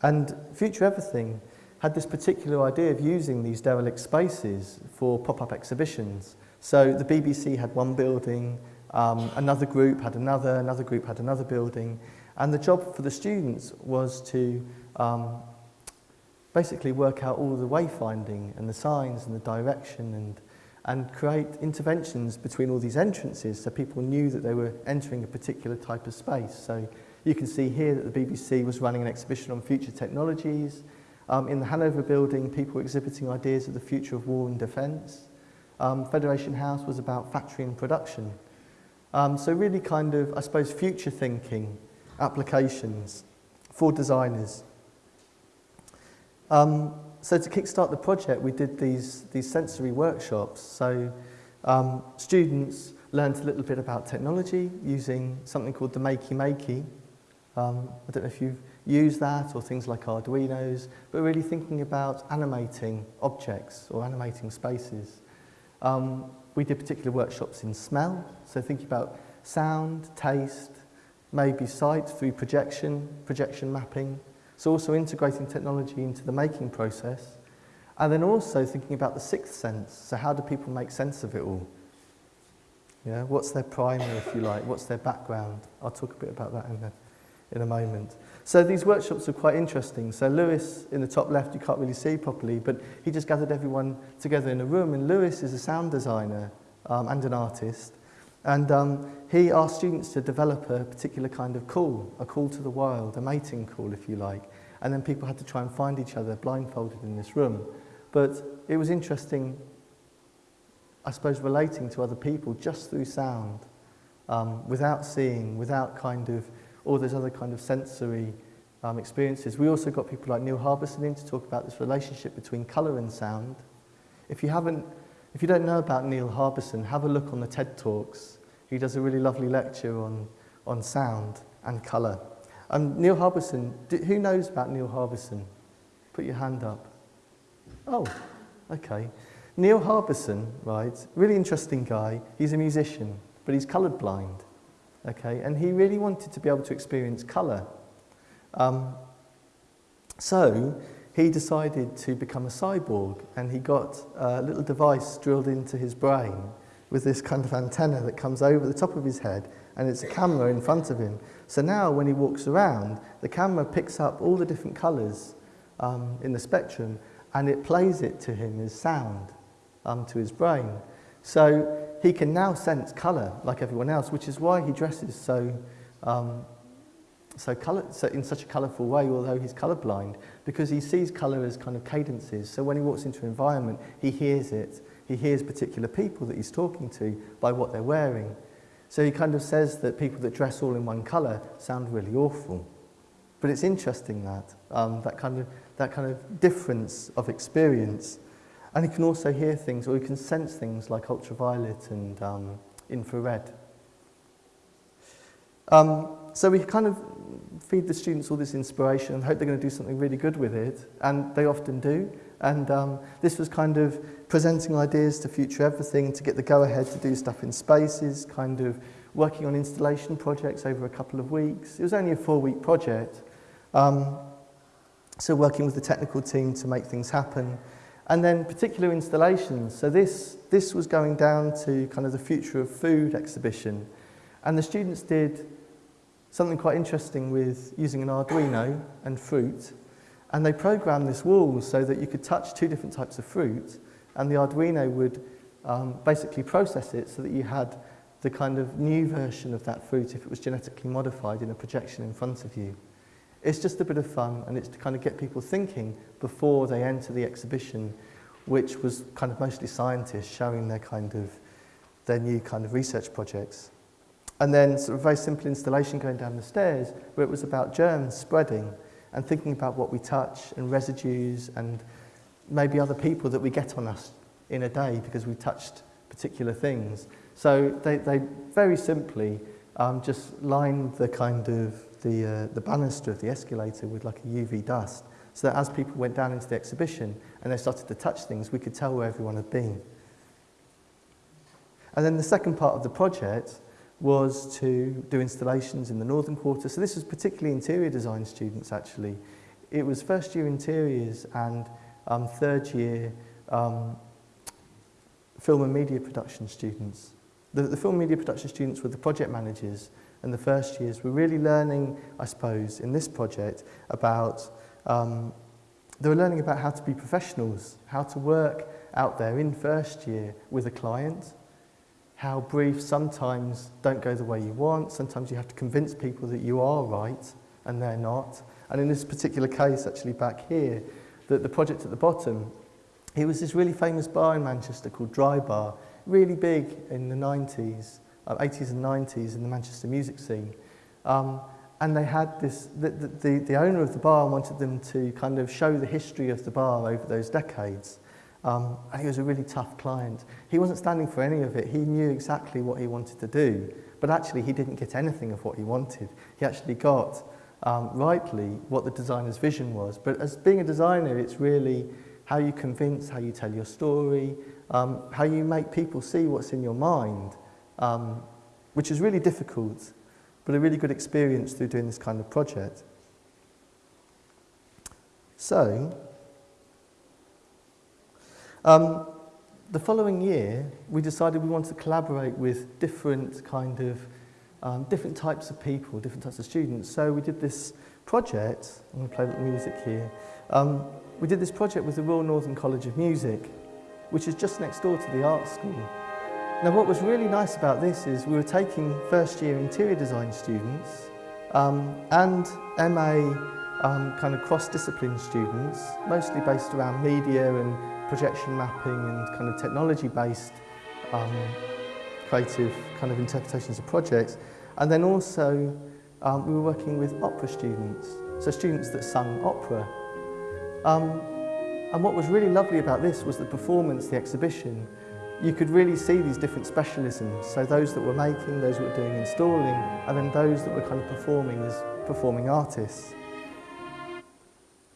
And Future Everything had this particular idea of using these derelict spaces for pop-up exhibitions. So the BBC had one building, um, another group had another, another group had another building, and the job for the students was to um, basically work out all the wayfinding and the signs and the direction and, and create interventions between all these entrances so people knew that they were entering a particular type of space. So you can see here that the BBC was running an exhibition on future technologies. Um, in the Hanover building, people were exhibiting ideas of the future of war and defence. Um, Federation House was about factory and production. Um, so really kind of, I suppose, future thinking applications for designers. Um, so to kickstart the project, we did these, these sensory workshops. So um, students learned a little bit about technology using something called the Makey Makey. Um, I don't know if you've used that or things like Arduinos, but really thinking about animating objects or animating spaces. Um, we did particular workshops in smell, so thinking about sound, taste, maybe sight through projection, projection mapping. So also integrating technology into the making process. And then also thinking about the sixth sense. So how do people make sense of it all? Yeah, what's their primer, if you like? What's their background? I'll talk a bit about that in a, in a moment. So these workshops are quite interesting. So Lewis, in the top left, you can't really see properly, but he just gathered everyone together in a room. And Lewis is a sound designer um, and an artist. And um, he asked students to develop a particular kind of call, a call to the wild, a mating call, if you like. And then people had to try and find each other blindfolded in this room. But it was interesting, I suppose, relating to other people just through sound, um, without seeing, without kind of all those other kind of sensory um, experiences. We also got people like Neil Harbisson in to talk about this relationship between colour and sound. If you haven't, if you don't know about Neil Harbisson, have a look on the TED Talks. He does a really lovely lecture on, on sound and colour. And Neil Harbisson, who knows about Neil Harbisson? Put your hand up. Oh, okay. Neil Harbisson, right, really interesting guy. He's a musician, but he's coloured blind, okay? And he really wanted to be able to experience colour. Um, so he decided to become a cyborg and he got a little device drilled into his brain with this kind of antenna that comes over the top of his head and it's a camera in front of him. So now when he walks around, the camera picks up all the different colours um, in the spectrum and it plays it to him as sound um, to his brain. So he can now sense colour like everyone else, which is why he dresses so um, so, color, so in such a colourful way, although he's colourblind, because he sees colour as kind of cadences. So when he walks into an environment, he hears it. He hears particular people that he's talking to by what they're wearing. So he kind of says that people that dress all in one colour sound really awful. But it's interesting that, um, that, kind of, that kind of difference of experience. And he can also hear things, or he can sense things like ultraviolet and um, infrared. Um, so we kind of feed the students all this inspiration and hope they're going to do something really good with it, and they often do. And um, this was kind of presenting ideas to Future Everything to get the go-ahead to do stuff in spaces, kind of working on installation projects over a couple of weeks. It was only a four-week project. Um, so working with the technical team to make things happen. And then particular installations. So this, this was going down to kind of the Future of Food exhibition. And the students did something quite interesting with using an Arduino and fruit. And they programmed this wall so that you could touch two different types of fruit and the Arduino would um, basically process it so that you had the kind of new version of that fruit if it was genetically modified in a projection in front of you. It's just a bit of fun and it's to kind of get people thinking before they enter the exhibition, which was kind of mostly scientists showing their kind of their new kind of research projects. And then sort of very simple installation going down the stairs where it was about germs spreading and thinking about what we touch and residues and maybe other people that we get on us in a day because we touched particular things. So they, they very simply um, just lined the kind of the, uh, the banister of the escalator with like a UV dust so that as people went down into the exhibition and they started to touch things, we could tell where everyone had been. And then the second part of the project was to do installations in the northern quarter. So this was particularly interior design students actually. It was first year interiors and um, third year um, film and media production students. The, the film and media production students were the project managers and the first years were really learning, I suppose, in this project about, um, they were learning about how to be professionals, how to work out there in first year with a client, how briefs sometimes don't go the way you want. Sometimes you have to convince people that you are right and they're not. And in this particular case, actually back here, the, the project at the bottom, it was this really famous bar in Manchester called Dry Bar, really big in the 90s, uh, 80s and 90s in the Manchester music scene. Um, and they had this, the, the, the owner of the bar wanted them to kind of show the history of the bar over those decades. Um, and he was a really tough client. He wasn't standing for any of it. He knew exactly what he wanted to do, but actually he didn't get anything of what he wanted. He actually got, um, rightly, what the designer's vision was. But as being a designer, it's really how you convince, how you tell your story, um, how you make people see what's in your mind, um, which is really difficult, but a really good experience through doing this kind of project. So, um, the following year, we decided we wanted to collaborate with different kind of, um, different types of people, different types of students. So we did this project, I'm going to play a the music here, um, we did this project with the Royal Northern College of Music, which is just next door to the art school. Now what was really nice about this is we were taking first year interior design students um, and MA um, kind of cross-discipline students, mostly based around media and projection mapping and kind of technology-based um, creative kind of interpretations of projects. And then also um, we were working with opera students, so students that sung opera. Um, and what was really lovely about this was the performance, the exhibition, you could really see these different specialisms. So those that were making, those that were doing installing, and then those that were kind of performing as performing artists.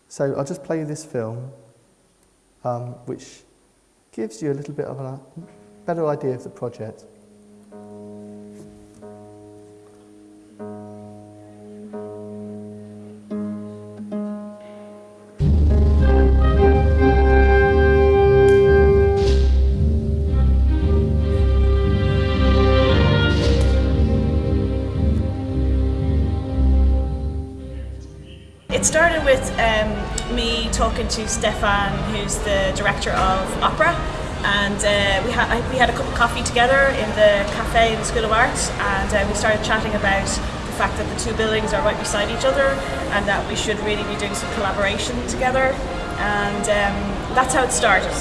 So I'll just play you this film, um, which gives you a little bit of a better idea of the project. Talking to Stefan, who's the director of opera, and uh, we, had we had a cup of coffee together in the cafe in the School of Art, and uh, we started chatting about the fact that the two buildings are right beside each other, and that we should really be doing some collaboration together, and um, that's how it started.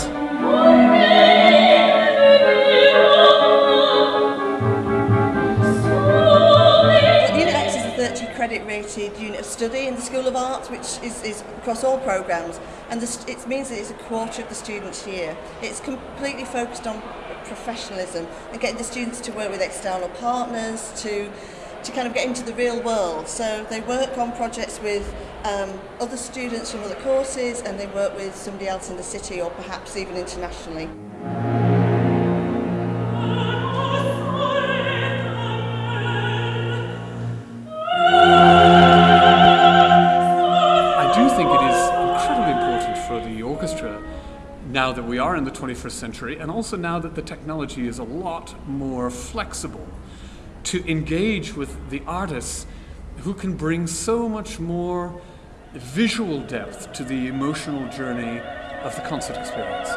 accredited unit of study in the School of Arts, which is, is across all programs, and the, it means that it's a quarter of the students here. It's completely focused on professionalism and getting the students to work with external partners, to to kind of get into the real world. So they work on projects with um, other students from other courses and they work with somebody else in the city or perhaps even internationally. We are in the 21st century and also now that the technology is a lot more flexible to engage with the artists who can bring so much more visual depth to the emotional journey of the concert experience.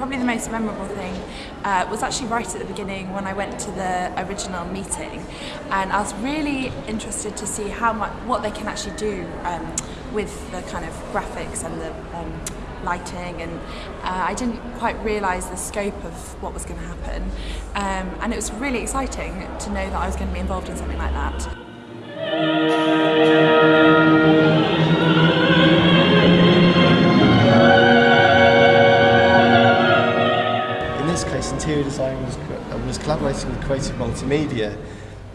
Probably the most memorable thing uh, was actually right at the beginning when I went to the original meeting, and I was really interested to see how much what they can actually do um, with the kind of graphics and the um, lighting, and uh, I didn't quite realise the scope of what was going to happen, um, and it was really exciting to know that I was going to be involved in something like that. Creative Multimedia.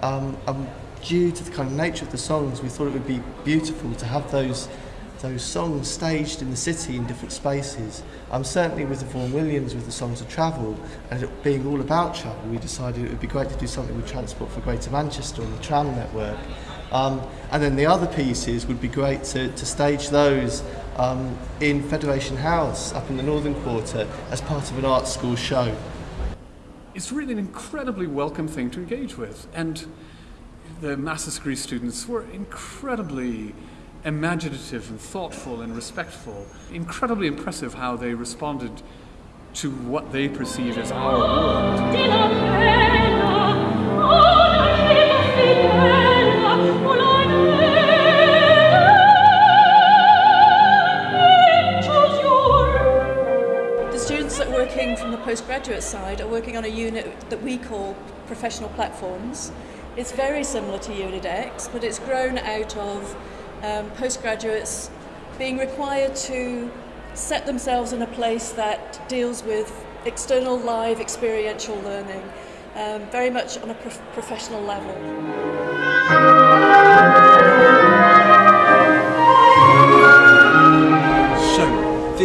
Um, and due to the kind of nature of the songs, we thought it would be beautiful to have those those songs staged in the city in different spaces. Um, certainly with the Vaughan Williams, with the Songs of Travel, and it being all about travel, we decided it would be great to do something with Transport for Greater Manchester on the tram network. Um, and then the other pieces would be great to, to stage those um, in Federation House up in the Northern Quarter as part of an art school show. It's really an incredibly welcome thing to engage with. And the Master's degree students were incredibly imaginative and thoughtful and respectful. Incredibly impressive how they responded to what they perceive as our world. From the postgraduate side are working on a unit that we call professional platforms. It's very similar to Unit X, but it's grown out of um, postgraduates being required to set themselves in a place that deals with external live experiential learning, um, very much on a prof- professional level.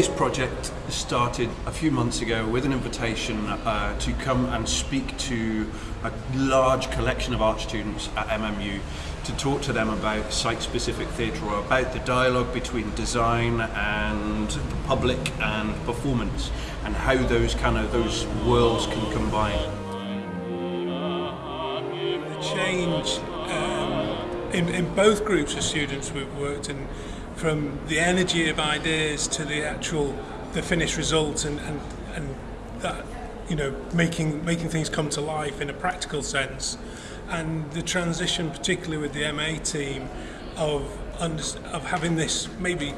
This project started a few months ago with an invitation uh, to come and speak to a large collection of art students at MMU to talk to them about site-specific theatre or about the dialogue between design and the public and performance and how those kind of those worlds can combine. The change um, in, in both groups of students we've worked in from the energy of ideas to the actual the finished result and, and, and that you know making making things come to life in a practical sense, and the transition, particularly with the MA team, of of having this maybe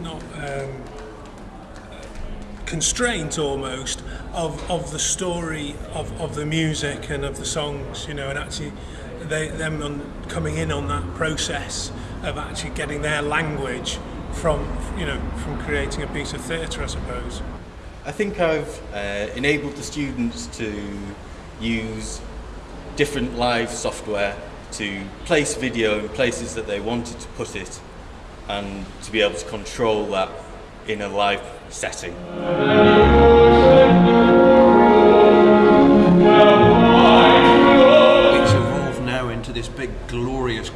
not um, constraint almost of, of the story of, of the music and of the songs, you know, and actually they, them on, coming in on that process of actually getting their language from, you know, from creating a piece of theatre, I suppose. I think I've uh, enabled the students to use different live software to place video in places that they wanted to put it and to be able to control that in a live setting.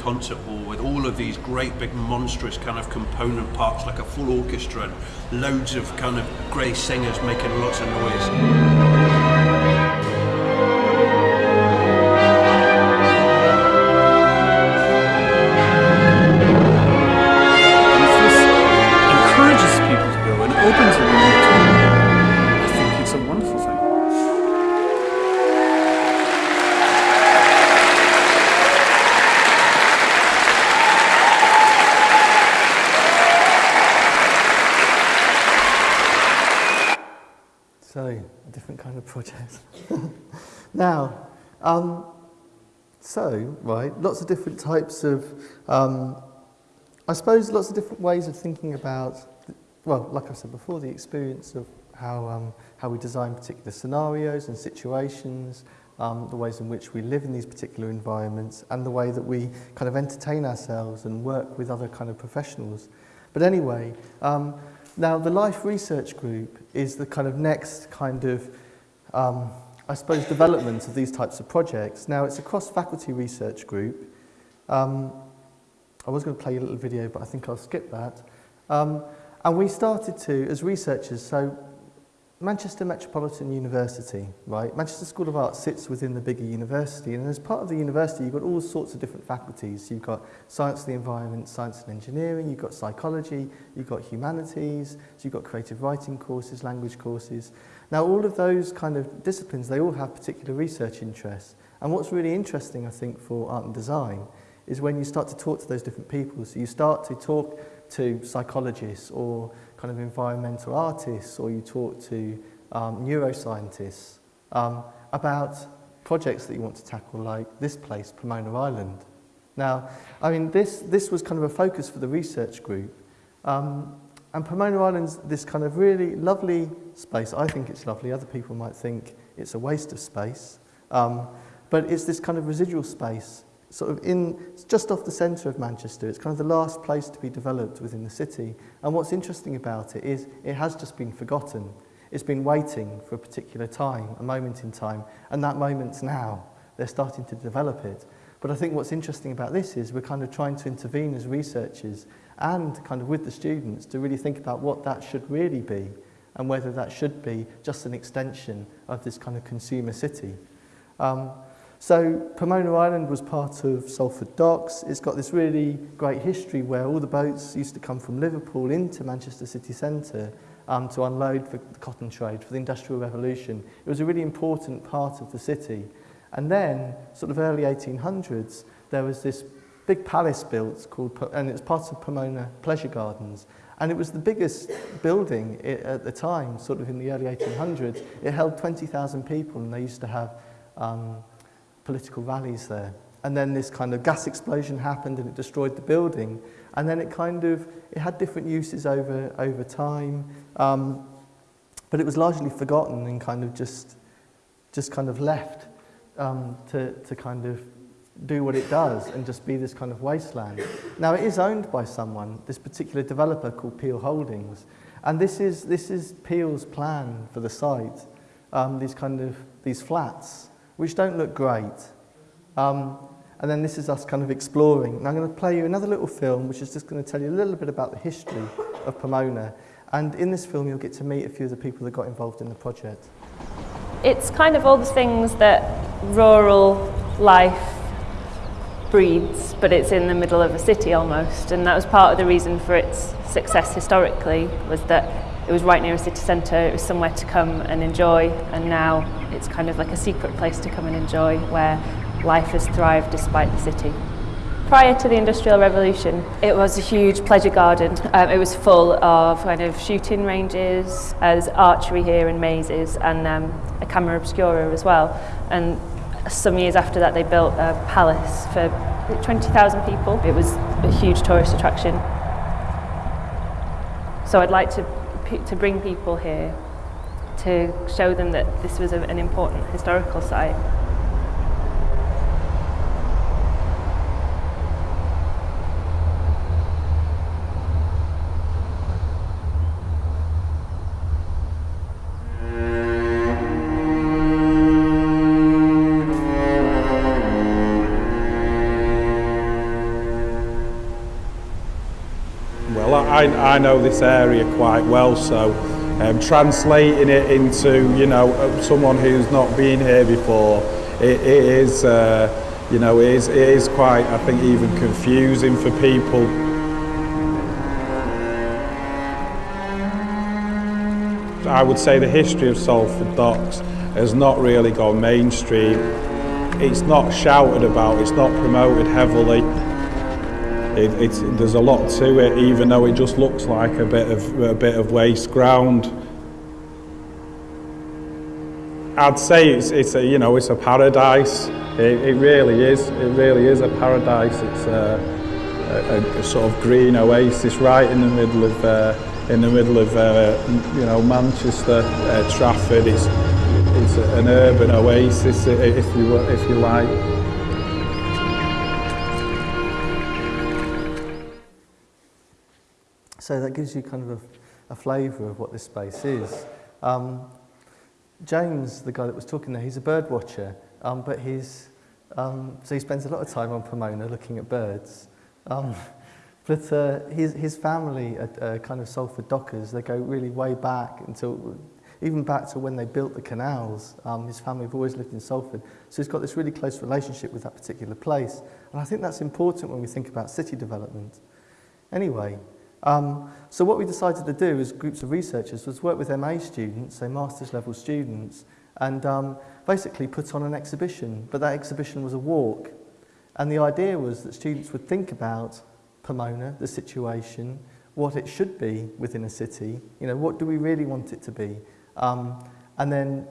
Concert hall with all of these great big monstrous kind of component parts like a full orchestra and loads of kind of grey singers making lots of noise. Lots of different types of, um, I suppose lots of different ways of thinking about, well, like I said before, the experience of how, um, how we design particular scenarios and situations, um, the ways in which we live in these particular environments, and the way that we kind of entertain ourselves and work with other kind of professionals. But anyway, um, now the Life Research Group is the kind of next kind of, um, I suppose, development of these types of projects. Now, it's a cross-faculty research group. Um, I was going to play a little video, but I think I'll skip that. Um, and we started to, as researchers, so Manchester Metropolitan University, right? Manchester School of Art sits within the bigger university, and as part of the university, you've got all sorts of different faculties. You've got science of the environment, science and engineering, you've got psychology, you've got humanities, so you've got creative writing courses, language courses. Now, all of those kind of disciplines, they all have particular research interests. And what's really interesting, I think, for art and design is when you start to talk to those different people. So you start to talk to psychologists or kind of environmental artists or you talk to um, neuroscientists um, about projects that you want to tackle like this place, Pomona Island. Now, I mean, this, this was kind of a focus for the research group. Um, and Pomona Island's this kind of really lovely space. I think it's lovely. Other people might think it's a waste of space. Um, but it's this kind of residual space sort of in, just off the centre of Manchester. It's kind of the last place to be developed within the city. And what's interesting about it is it has just been forgotten. It's been waiting for a particular time, a moment in time, and that moment's now. They're starting to develop it. But I think what's interesting about this is we're kind of trying to intervene as researchers and kind of with the students to really think about what that should really be and whether that should be just an extension of this kind of consumer city. Um, So Pomona Island was part of Salford Docks. It's got this really great history where all the boats used to come from Liverpool into Manchester city centre um, to unload for the cotton trade, for the Industrial Revolution. It was a really important part of the city. And then, sort of early 1800s, there was this big palace built called, and it's part of Pomona Pleasure Gardens. And it was the biggest building at the time, sort of in the early 1800s. It held 20,000 people and they used to have um, political rallies there. And then this kind of gas explosion happened and it destroyed the building. And then it kind of, it had different uses over, over time. Um, but it was largely forgotten and kind of just, just kind of left um, to, to kind of do what it does and just be this kind of wasteland. Now it is owned by someone, this particular developer called Peel Holdings. And this is, this is Peel's plan for the site, um, these kind of, these flats, which don't look great. Um, and then this is us kind of exploring. And I'm going to play you another little film, which is just going to tell you a little bit about the history of Pomona. And in this film, you'll get to meet a few of the people that got involved in the project. It's kind of all the things that rural life breeds, but it's in the middle of a city almost. And that was part of the reason for its success historically, was that it was right near a city centre, it was somewhere to come and enjoy, and now it's kind of like a secret place to come and enjoy where life has thrived despite the city. Prior to the Industrial Revolution, it was a huge pleasure garden. Um, it was full of kind of shooting ranges, as archery here and mazes, and um, a camera obscura as well. And some years after that, they built a palace for 20,000 people. It was a huge tourist attraction. So I'd like to, to bring people here to show them that this was a, an important historical site. I, know this area quite well, so um, translating it into, you know, uh, someone who's not been here before, it, it is, uh, you know, it is, it is quite, I think, even confusing for people. I would say the history of Salford Docks has not really gone mainstream. It's not shouted about, it's not promoted heavily. It, there's a lot to it, even though it just looks like a bit of a bit of waste ground. I'd say it's, it's a you know it's a paradise. It, it really is. It really is a paradise. It's a, a, a sort of green oasis right in the middle of uh, in the middle of uh, you know Manchester, uh, Trafford. It's it's an urban oasis if you if you like. So that gives you kind of a, a flavour of what this space is. Um, James, the guy that was talking there, he's a bird watcher, um, but he's, um, so he spends a lot of time on Pomona looking at birds. Um, but uh, his, his family uh, kind of Salford Dockers, they go really way back until, even back to when they built the canals. Um, his family have always lived in Salford. So he's got this really close relationship with that particular place. And I think that's important when we think about city development. Anyway, Um, so what we decided to do as groups of researchers was work with MA students, so master's level students, and um, basically put on an exhibition. But that exhibition was a walk. And the idea was that students would think about Pomona, the situation, what it should be within a city, you know, what do we really want it to be? Um, and then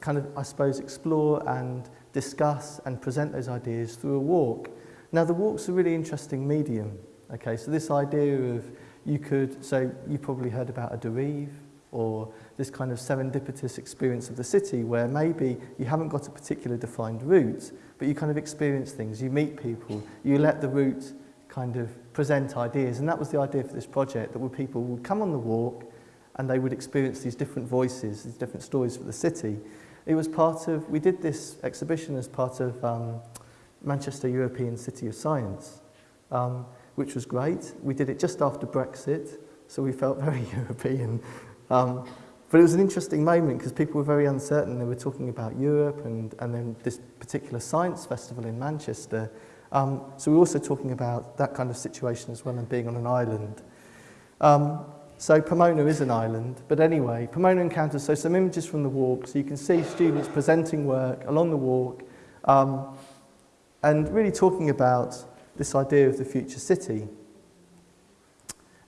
kind of, I suppose, explore and discuss and present those ideas through a walk. Now, the walk's a really interesting medium. Okay, so this idea of you could, so you probably heard about a derive or this kind of serendipitous experience of the city where maybe you haven't got a particular defined route, but you kind of experience things, you meet people, you let the route kind of present ideas. And that was the idea for this project, that people would come on the walk and they would experience these different voices, these different stories for the city. It was part of, we did this exhibition as part of um, Manchester European City of Science. Um, which was great. We did it just after Brexit, so we felt very European. Um, but it was an interesting moment because people were very uncertain. They were talking about Europe and, and then this particular science festival in Manchester. Um, so we were also talking about that kind of situation as well and being on an island. Um, so Pomona is an island, but anyway, Pomona encounters, so some images from the walk, so you can see students presenting work along the walk um, and really talking about this idea of the future city.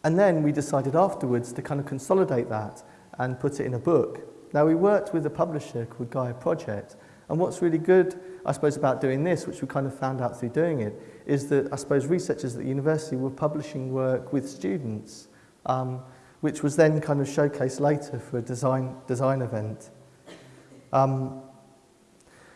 And then we decided afterwards to kind of consolidate that and put it in a book. Now we worked with a publisher called Gaia Project, and what's really good, I suppose, about doing this, which we kind of found out through doing it, is that I suppose researchers at the university were publishing work with students, um, which was then kind of showcased later for a design, design event. Um,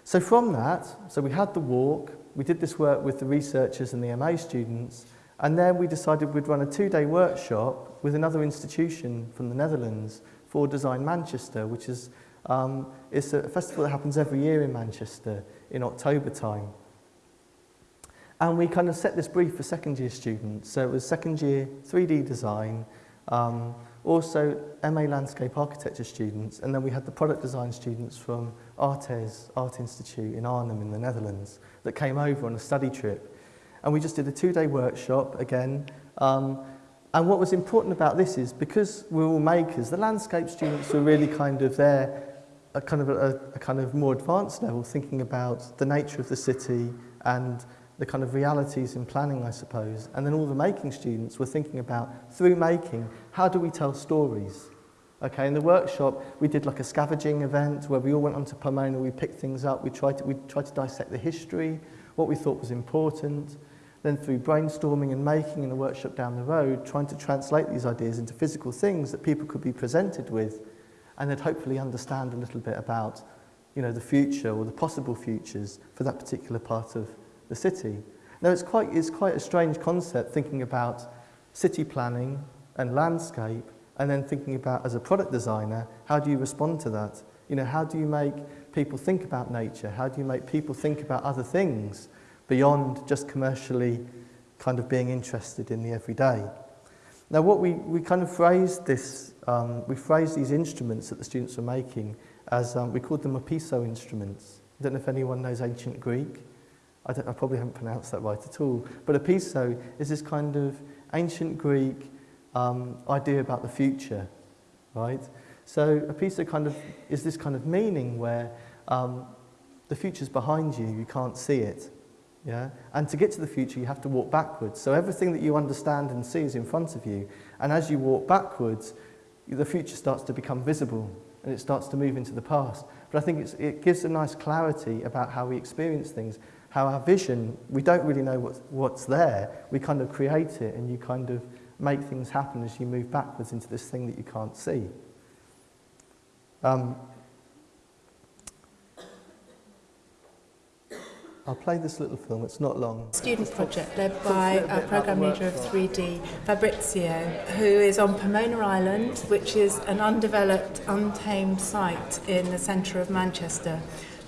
so from that, so we had the walk, we did this work with the researchers and the MA students, and then we decided we'd run a two-day workshop with another institution from the Netherlands for Design Manchester, which is um, it's a festival that happens every year in Manchester in October time. And we kind of set this brief for second year students. So it was second year 3D design, um, also MA landscape architecture students, and then we had the product design students from ArtEZ Art Institute in Arnhem in the Netherlands that came over on a study trip. And we just did a two-day workshop again, um, And what was important about this is because we're all makers, the landscape students were really kind of there a kind of a, a kind of more advanced level, thinking about the nature of the city and the kind of realities in planning, I suppose. And then all the making students were thinking about, through making, how do we tell stories? Okay, in the workshop, we did like a scavenging event where we all went onto Pomona, we picked things up, we tried to, we tried to dissect the history, what we thought was important. Then through brainstorming and making in the workshop down the road, trying to translate these ideas into physical things that people could be presented with and they'd hopefully understand a little bit about you know, the future or the possible futures for that particular part of the city. Now, it's quite, it's quite a strange concept thinking about city planning and landscape and then thinking about, as a product designer, how do you respond to that? You know, how do you make people think about nature? How do you make people think about other things beyond just commercially kind of being interested in the everyday? Now, what we, we kind of phrased this, um, we phrased these instruments that the students were making as, um, we called them opiso instruments. I don't know if anyone knows ancient Greek. I, I probably haven't pronounced that right at all. But opiso is this kind of ancient Greek um, idea about the future, right? So opiso kind of is this kind of meaning where um, the future's behind you, you can't see it. Yeah? And to get to the future, you have to walk backwards. So everything that you understand and see is in front of you. And as you walk backwards, the future starts to become visible and it starts to move into the past. But I think it gives a nice clarity about how we experience things, how our vision, we don't really know what's, what's there. We kind of create it and you kind of make things happen as you move backwards into this thing that you can't see. Um, I'll play this little film, it's not long. Student project led by our programme leader of 3D, Fabrizio, who is on Pomona Island, which is an undeveloped, untamed site in the centre of Manchester.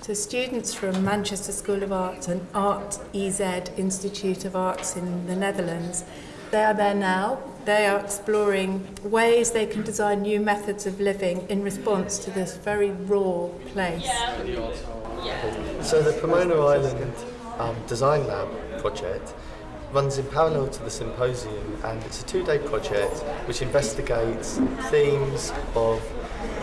So students from Manchester School of Arts and Art EZ Institute of Arts in the Netherlands, they are there now. They are exploring ways they can design new methods of living in response to this very raw place. So the Pomona Island um, Design Lab project runs in parallel to the symposium and it's a two-day project which investigates themes of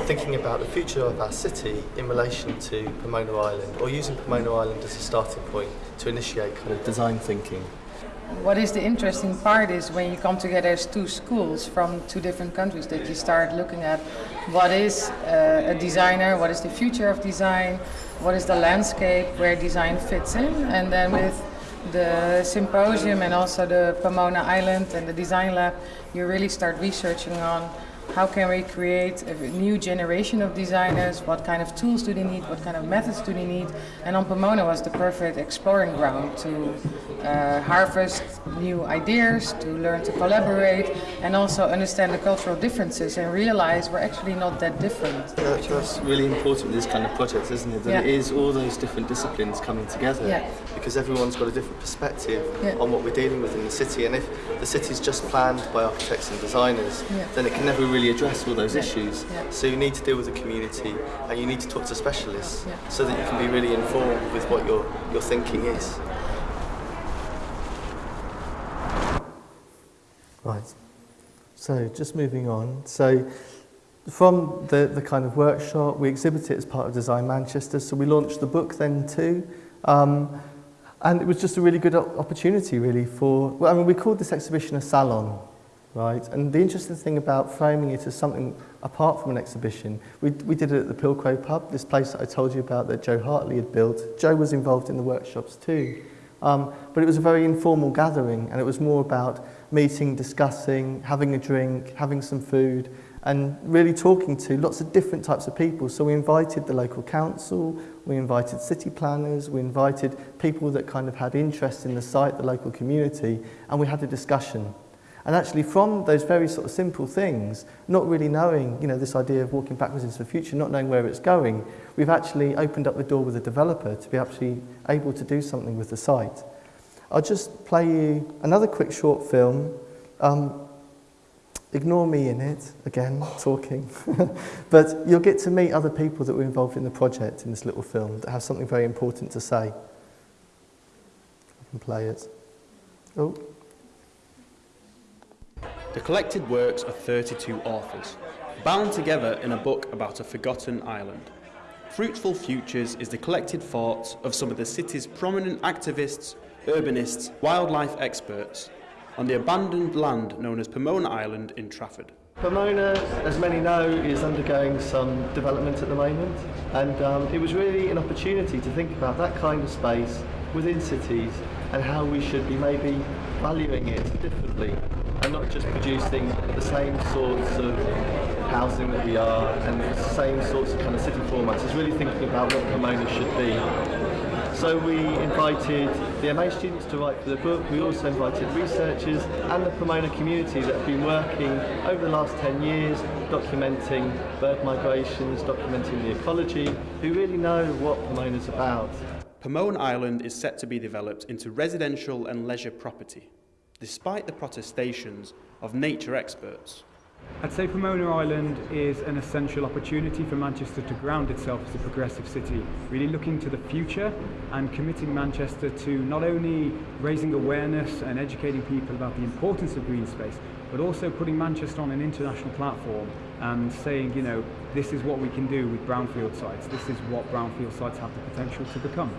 thinking about the future of our city in relation to Pomona Island or using Pomona Island as a starting point to initiate kind of design thinking. What is the interesting part is when you come together as two schools from two different countries that you start looking at what is uh, a designer, what is the future of design, what is the landscape where design fits in, and then with the symposium and also the Pomona Island and the design lab, you really start researching on how can we create a new generation of designers, what kind of tools do they need, what kind of methods do they need, and on Pomona was the perfect exploring ground to uh, harvest new ideas, to learn to collaborate, and also understand the cultural differences and realize we're actually not that different. That, that's really important with this kind of project, isn't it? That yeah. it is all those different disciplines coming together yeah. because everyone's got a different perspective yeah. on what we're dealing with in the city. And if the city's just planned by architects and designers, then it can never really address all those issues. So you need to deal with the community and you need to talk to specialists so that you can be really informed with what your, your thinking is. Right. So just moving on. So from the, the kind of workshop, we exhibited it as part of Design Manchester. So we launched the book then too. Um, and it was just a really good opportunity really for, well, I mean, we called this exhibition a salon, right? And the interesting thing about framing it as something apart from an exhibition, we, we did it at the Pilcrow Pub, this place that I told you about that Joe Hartley had built. Joe was involved in the workshops too. Um, but it was a very informal gathering and it was more about meeting, discussing, having a drink, having some food and really talking to lots of different types of people. So we invited the local council, we invited city planners, we invited people that kind of had interest in the site, the local community, and we had a discussion. And actually from those very sort of simple things, not really knowing, you know, this idea of walking backwards into the future, not knowing where it's going, we've actually opened up the door with a developer to be actually able to do something with the site. I'll just play you another quick short film. Um, ignore me in it, again, talking. but you'll get to meet other people that were involved in the project in this little film that have something very important to say. I can play it. Oh. The collected works of 32 authors, bound together in a book about a forgotten island. Fruitful Futures is the collected thoughts of some of the city's prominent activists, urbanists, wildlife experts on the abandoned land known as Pomona Island in Trafford. Pomona, as many know, is undergoing some development at the moment, and um, it was really an opportunity to think about that kind of space within cities and how we should be maybe valuing it differently and not just producing the same sorts of housing that we are and the same sorts of kind of city formats. It's really thinking about what Pomona should be. So we invited the MA students to write for the book. We also invited researchers and the Pomona community that have been working over the last 10 years documenting bird migrations, documenting the ecology, who really know what Pomona's about. Pomona Island is set to be developed into residential and leisure property, despite the protestations of nature experts. I'd say Pomona Island is an essential opportunity for Manchester to ground itself as a progressive city, really looking to the future and committing Manchester to not only raising awareness and educating people about the importance of green space, but also putting Manchester on an international platform and saying, you know, this is what we can do with brownfield sites, this is what brownfield sites have the potential to become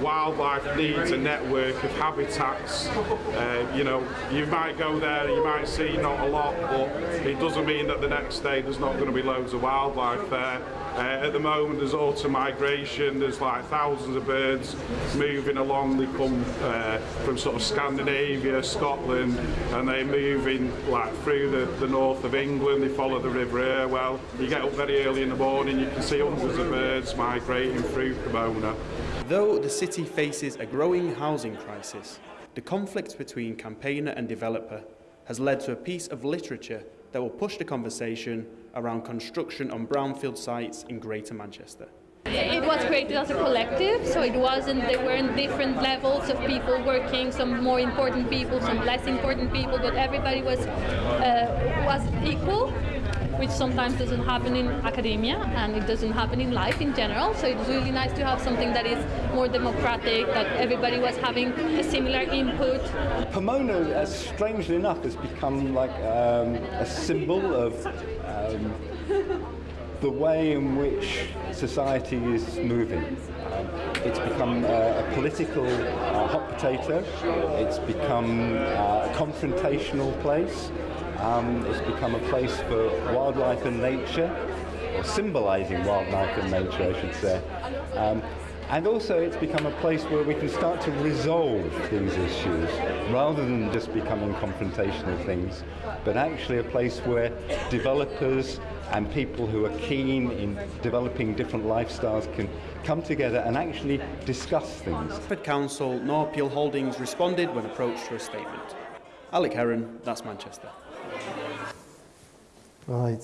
wildlife needs a network of habitats. Uh, you know, you might go there, you might see not a lot, but it doesn't mean that the next day there's not going to be loads of wildlife there. Uh, at the moment there's autumn migration, there's like thousands of birds moving along, they come uh, from sort of Scandinavia, Scotland, and they're moving like through the, the north of England, they follow the River Irwell. You get up very early in the morning, you can see hundreds of birds migrating through Pomona. Though the city faces a growing housing crisis, the conflict between campaigner and developer has led to a piece of literature that will push the conversation around construction on brownfield sites in Greater Manchester. It was created as a collective, so it wasn't, there weren't different levels of people working, some more important people, some less important people, but everybody was, uh, was equal which sometimes doesn't happen in academia and it doesn't happen in life in general. So it's really nice to have something that is more democratic, that everybody was having a similar input. Pomona, uh, strangely enough, has become like um, a symbol of um, the way in which society is moving. Um, it's become uh, a political uh, hot potato. It's become uh, a confrontational place. Um, it's become a place for wildlife and nature, or symbolising wildlife and nature, I should say. Um, and also it's become a place where we can start to resolve these issues rather than just becoming confrontational things, but actually a place where developers and people who are keen in developing different lifestyles can come together and actually discuss things. Trafford Council, nor Peel Holdings responded when approached for a statement. Alec Heron, that's Manchester. Right.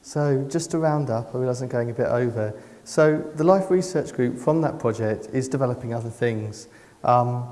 So just to round up, I realise I'm going a bit over. So the Life Research Group from that project is developing other things. Um,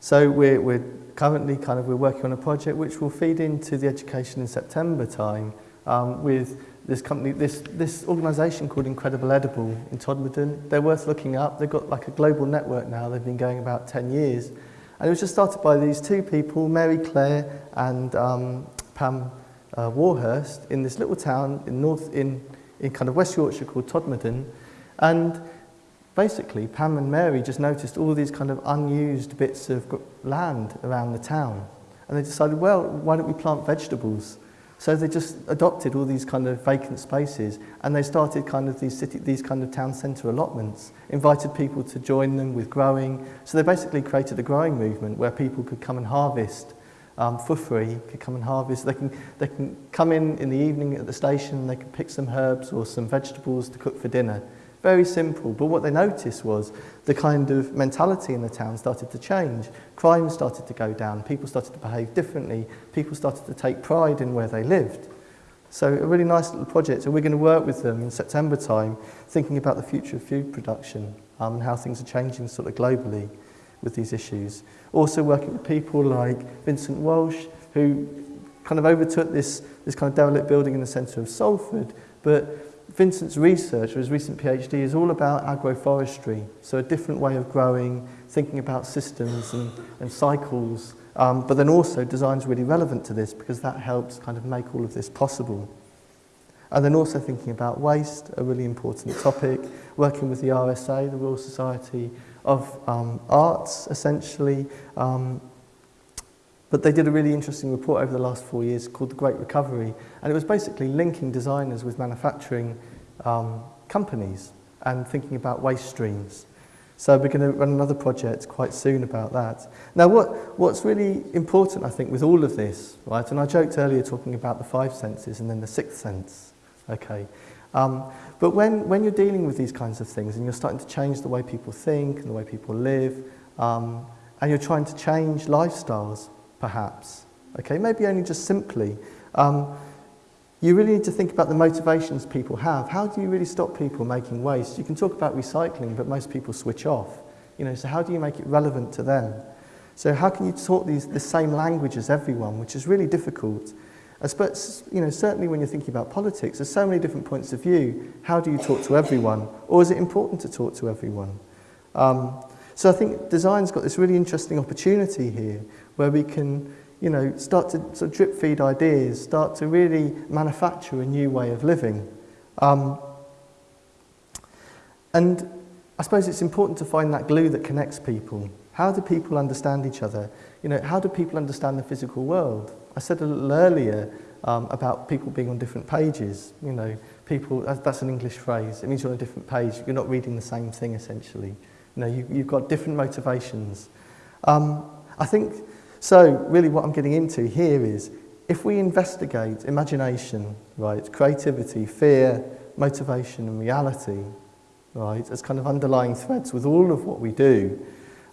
so we're, we're currently kind of we're working on a project which will feed into the education in September time um, with this company, this, this organisation called Incredible Edible in Todmorden. They're worth looking up. They've got like a global network now. They've been going about 10 years. And it was just started by these two people, Mary Clear and um, Pam uh, Warhurst in this little town in north in, in kind of West Yorkshire called Todmorden. And basically, Pam and Mary just noticed all these kind of unused bits of land around the town. And they decided, well, why don't we plant vegetables? So they just adopted all these kind of vacant spaces and they started kind of these city, these kind of town centre allotments, invited people to join them with growing. So they basically created a growing movement where people could come and harvest um, for free, could come and harvest. They can, they can come in in the evening at the station, they can pick some herbs or some vegetables to cook for dinner. Very simple, but what they noticed was the kind of mentality in the town started to change. Crime started to go down, people started to behave differently, people started to take pride in where they lived. So a really nice little project, and we're going to work with them in September time, thinking about the future of food production um, and how things are changing sort of globally. With these issues. Also working with people like Vincent Walsh, who kind of overtook this, this kind of derelict building in the centre of Salford. But Vincent's research, or his recent PhD, is all about agroforestry. So a different way of growing, thinking about systems and, and cycles Um, but then also design's really relevant to this because that helps kind of make all of this possible. And then also thinking about waste, a really important topic, working with the RSA, the Royal Society of um, Arts, essentially. Um, but they did a really interesting report over the last four years called The Great Recovery, and it was basically linking designers with manufacturing um, companies and thinking about waste streams. So we're going to run another project quite soon about that. Now, what, what's really important, I think, with all of this, right, and I joked earlier talking about the five senses and then the sixth sense, okay, um, but when, when you're dealing with these kinds of things and you're starting to change the way people think and the way people live, um, and you're trying to change lifestyles, perhaps, okay, maybe only just simply, um, you really need to think about the motivations people have. How do you really stop people making waste? You can talk about recycling, but most people switch off. You know, so how do you make it relevant to them? So how can you talk these, the same language as everyone, which is really difficult. But, you know, certainly when you're thinking about politics, there's so many different points of view. How do you talk to everyone? Or is it important to talk to everyone? Um, so I think design's got this really interesting opportunity here where we can you know, start to sort of drip feed ideas, start to really manufacture a new way of living. Um, and I suppose it's important to find that glue that connects people. How do people understand each other? You know, how do people understand the physical world? I said a little earlier um, about people being on different pages. You know, people, that's an English phrase. It means you're on a different page. You're not reading the same thing, essentially. You know, you, you've got different motivations. Um, I think So really what I'm getting into here is if we investigate imagination, right, creativity, fear, motivation and reality, right, as kind of underlying threads with all of what we do,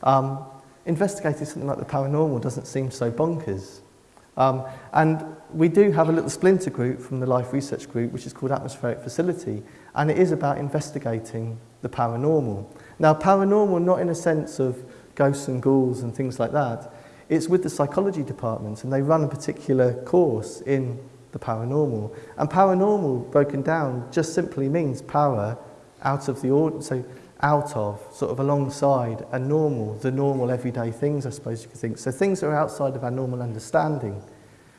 um, investigating something like the paranormal doesn't seem so bonkers. Um, and we do have a little splinter group from the Life Research Group, which is called Atmospheric Facility, and it is about investigating the paranormal. Now, paranormal not in a sense of ghosts and ghouls and things like that, It's with the psychology department and they run a particular course in the paranormal. And paranormal broken down just simply means power out of the ordinary. so out of, sort of alongside a normal, the normal everyday things, I suppose you could think. So things that are outside of our normal understanding.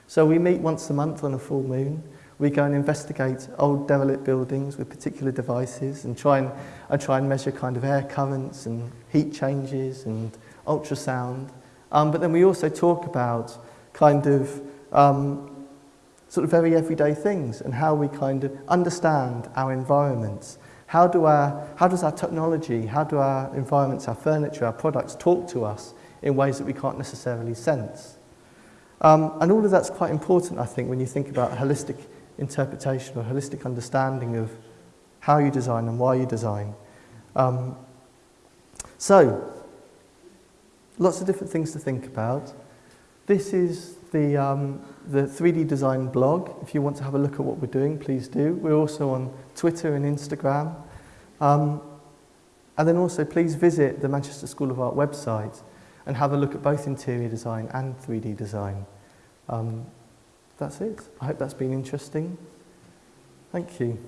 So we meet once a month on a full moon. We go and investigate old derelict buildings with particular devices and try and, and try and measure kind of air currents and heat changes and ultrasound. Um, but then we also talk about kind of um, sort of very everyday things and how we kind of understand our environments. How, do our, how does our technology, how do our environments, our furniture, our products talk to us in ways that we can't necessarily sense? Um, and all of that's quite important, I think, when you think about holistic interpretation or holistic understanding of how you design and why you design. Um, so, Lots of different things to think about. This is the, um, the 3D design blog. If you want to have a look at what we're doing, please do. We're also on Twitter and Instagram. Um, and then also please visit the Manchester School of Art website and have a look at both interior design and 3D design. Um, that's it. I hope that's been interesting. Thank you.